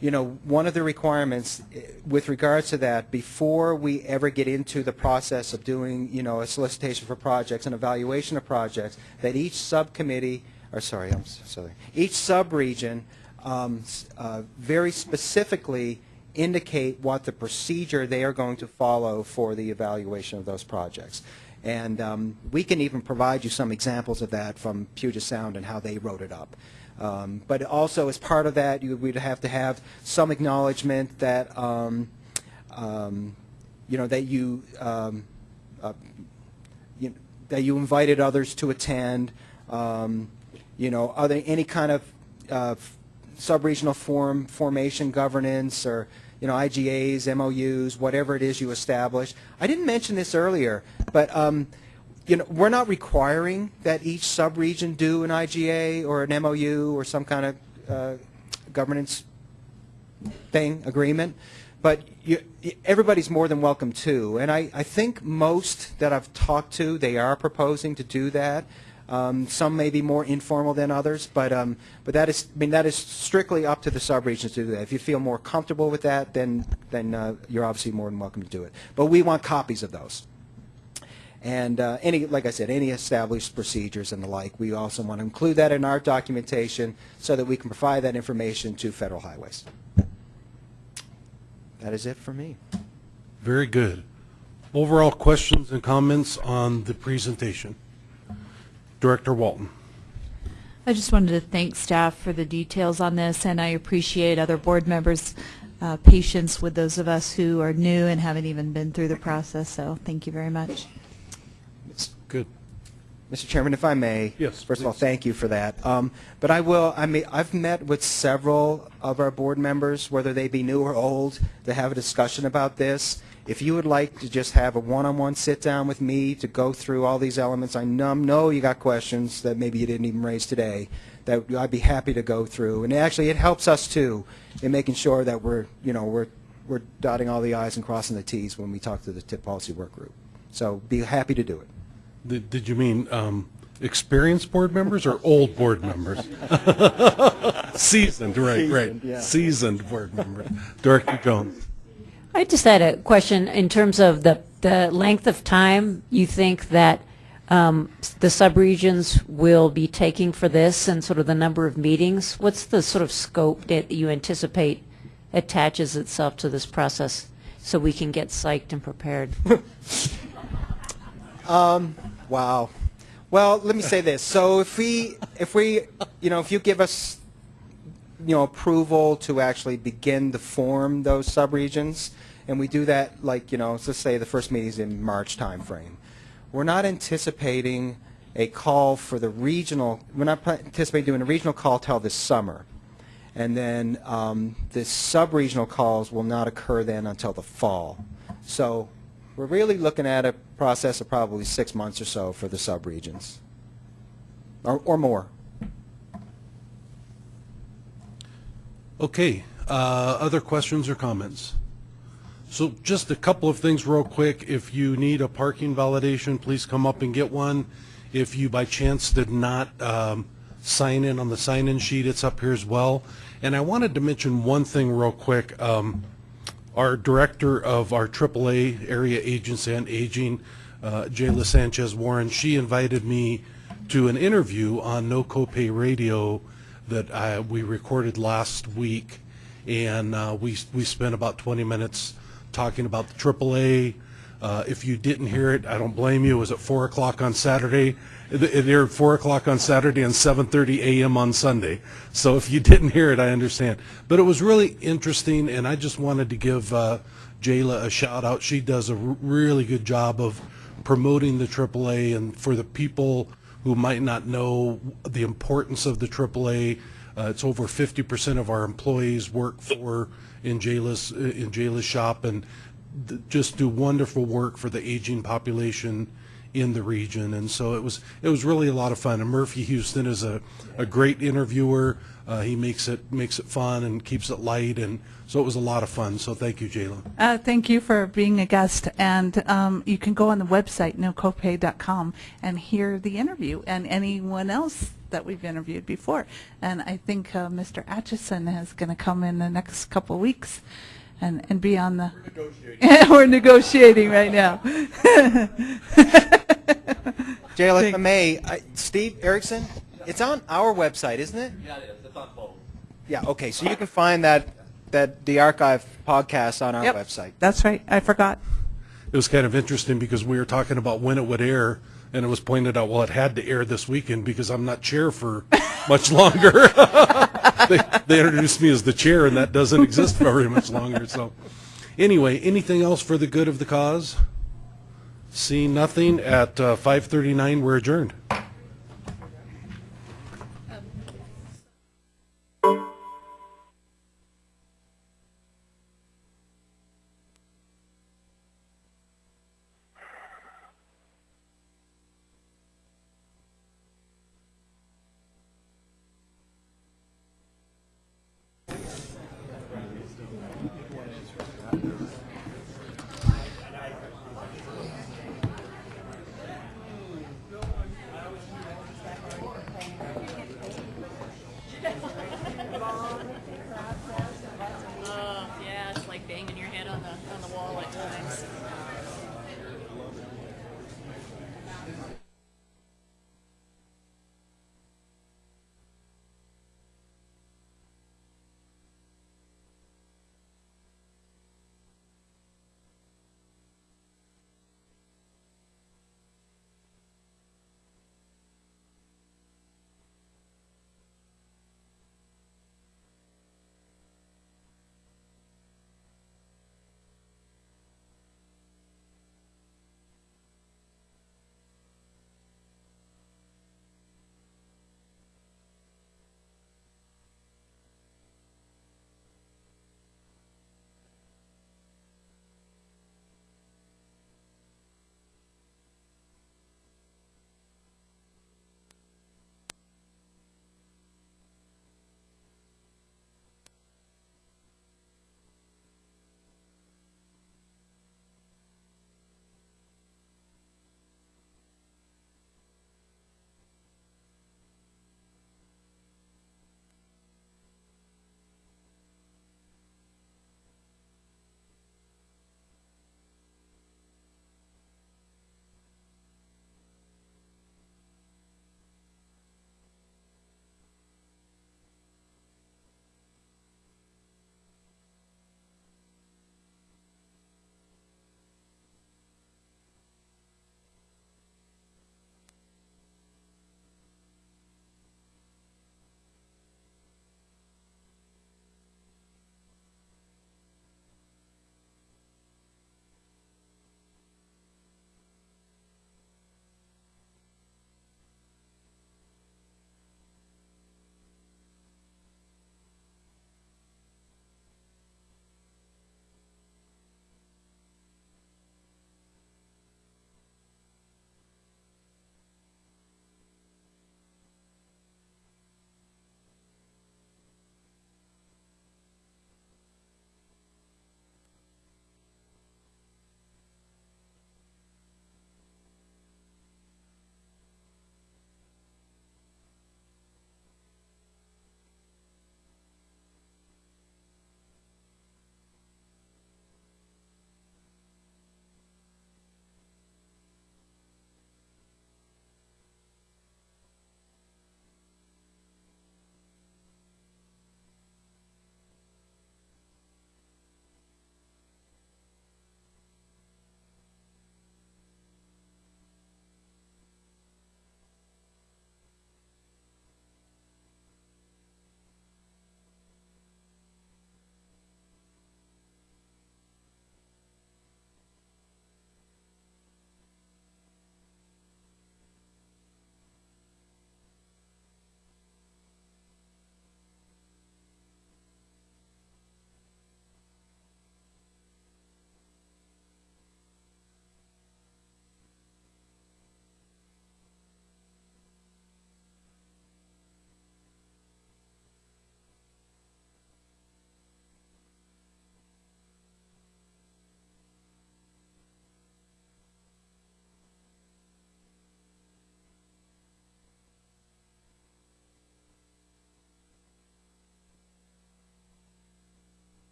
you know, one of the requirements eh, with regards to that, before we ever get into the process of doing, you know, a solicitation for projects and evaluation of projects, that each subcommittee, or sorry, I'm sorry, each subregion um, uh, very specifically indicate what the procedure they are going to follow for the evaluation of those projects. And um, we can even provide you some examples of that from Puget Sound and how they wrote it up. Um, but also, as part of that, you, we'd have to have some acknowledgement that, um, um, you know, that you, um, uh, you, that you invited others to attend. Um, you know, are there any kind of uh, sub-regional forum formation governance or you know IGAs, MOUs, whatever it is you establish. I didn't mention this earlier, but um, you know we're not requiring that each sub-region do an IGA or an MOU or some kind of uh, governance thing agreement. But you, everybody's more than welcome to, and I, I think most that I've talked to, they are proposing to do that. Um, some may be more informal than others, but um, but that is I mean that is strictly up to the subregions to do that. If you feel more comfortable with that, then then uh, you're obviously more than welcome to do it. But we want copies of those. And uh, any, like I said, any established procedures and the like, we also want to include that in our documentation so that we can provide that information to federal highways. That is it for me. Very good. Overall questions and comments on the presentation? Director Walton. I just wanted to thank staff for the details on this, and I appreciate other board members' uh, patience with those of us who are new and haven't even been through the process, so thank you very much. Mr. Chairman, if I may. Yes, First of all, thank you for that. Um, But I will, I mean, I've met with several of our board members, whether they be new or old, to have a discussion about this. If you would like to just have a one-on-one sit-down with me to go through all these elements, I know know you got questions that maybe you didn't even raise today, that I'd be happy to go through. And actually, it helps us too in making sure that we're, you know, we're, we're dotting all the i's and crossing the t's when we talk to the TIP policy work group. So be happy to do it. Did did you mean um, experienced board members or old board members? Seasoned, right, right. Seasoned, yeah. Seasoned board members. Director Jones. I just had a question in terms of the, the length of time you think that um, s- the subregions will be taking for this and sort of the number of meetings. What's the sort of scope that you anticipate attaches itself to this process so we can get psyched and prepared? Um, wow. Well, let me say this. So if we, if we, you know, if you give us, you know, approval to actually begin to form those subregions, and we do that, like, you know, let's say the first meeting's in March timeframe, we're not anticipating a call for the regional, we're not anticipating doing a regional call till this summer. And then um, the sub-regional calls will not occur then until the fall. So we're really looking at a process of probably six months or so for the sub-regions, or, or more. Okay, uh, other questions or comments? So just a couple of things real quick. If you need a parking validation, please come up and get one. If you by chance did not um, sign in on the sign-in sheet, it's up here as well. And I wanted to mention one thing real quick. Um, Our director of our AAA Area Agency on Aging, uh, Jayla Sanchez Warren, she invited me to an interview on No Copay Radio that I, we recorded last week, and uh, we we spent about 20 minutes talking about the AAA. Uh, if you didn't hear it, I don't blame you. It was at four o'clock on Saturday. Aired four o'clock on Saturday and 7:30 a.m. on Sunday. So if you didn't hear it, I understand. But it was really interesting, and I just wanted to give uh, Jayla a shout out. She does a really good job of promoting the AAA, and for the people who might not know the importance of the AAA, uh, it's over 50% of our employees work for in Jayla's in Jayla's shop, and just do wonderful work for the aging population in the region. And so it was it was really a lot of fun. And Murphy Houston is a, a great interviewer. Uh, he makes it makes it fun and keeps it light, and so it was a lot of fun. So thank you, Jayla. Uh, thank you for being a guest, and um, you can go on the website nocopay.com and hear the interview and anyone else that we've interviewed before. And I think uh, Mr. Atchison is going to come in the next couple weeks and, and be on the. We're negotiating right now. Jayla, if I may, I, Steve Erickson, it's on our website, isn't it? Yeah, it is. It's on both. Yeah. Okay. So you can find that that the archive podcast on our Yep. website. That's right. I forgot. It was kind of interesting because we were talking about when it would air, and it was pointed out, well, it had to air this weekend because I'm not chair for much longer. they, they introduced me as the chair, and that doesn't exist very much longer. So, anyway, anything else for the good of the cause? See nothing at uh, 5:39, we're adjourned.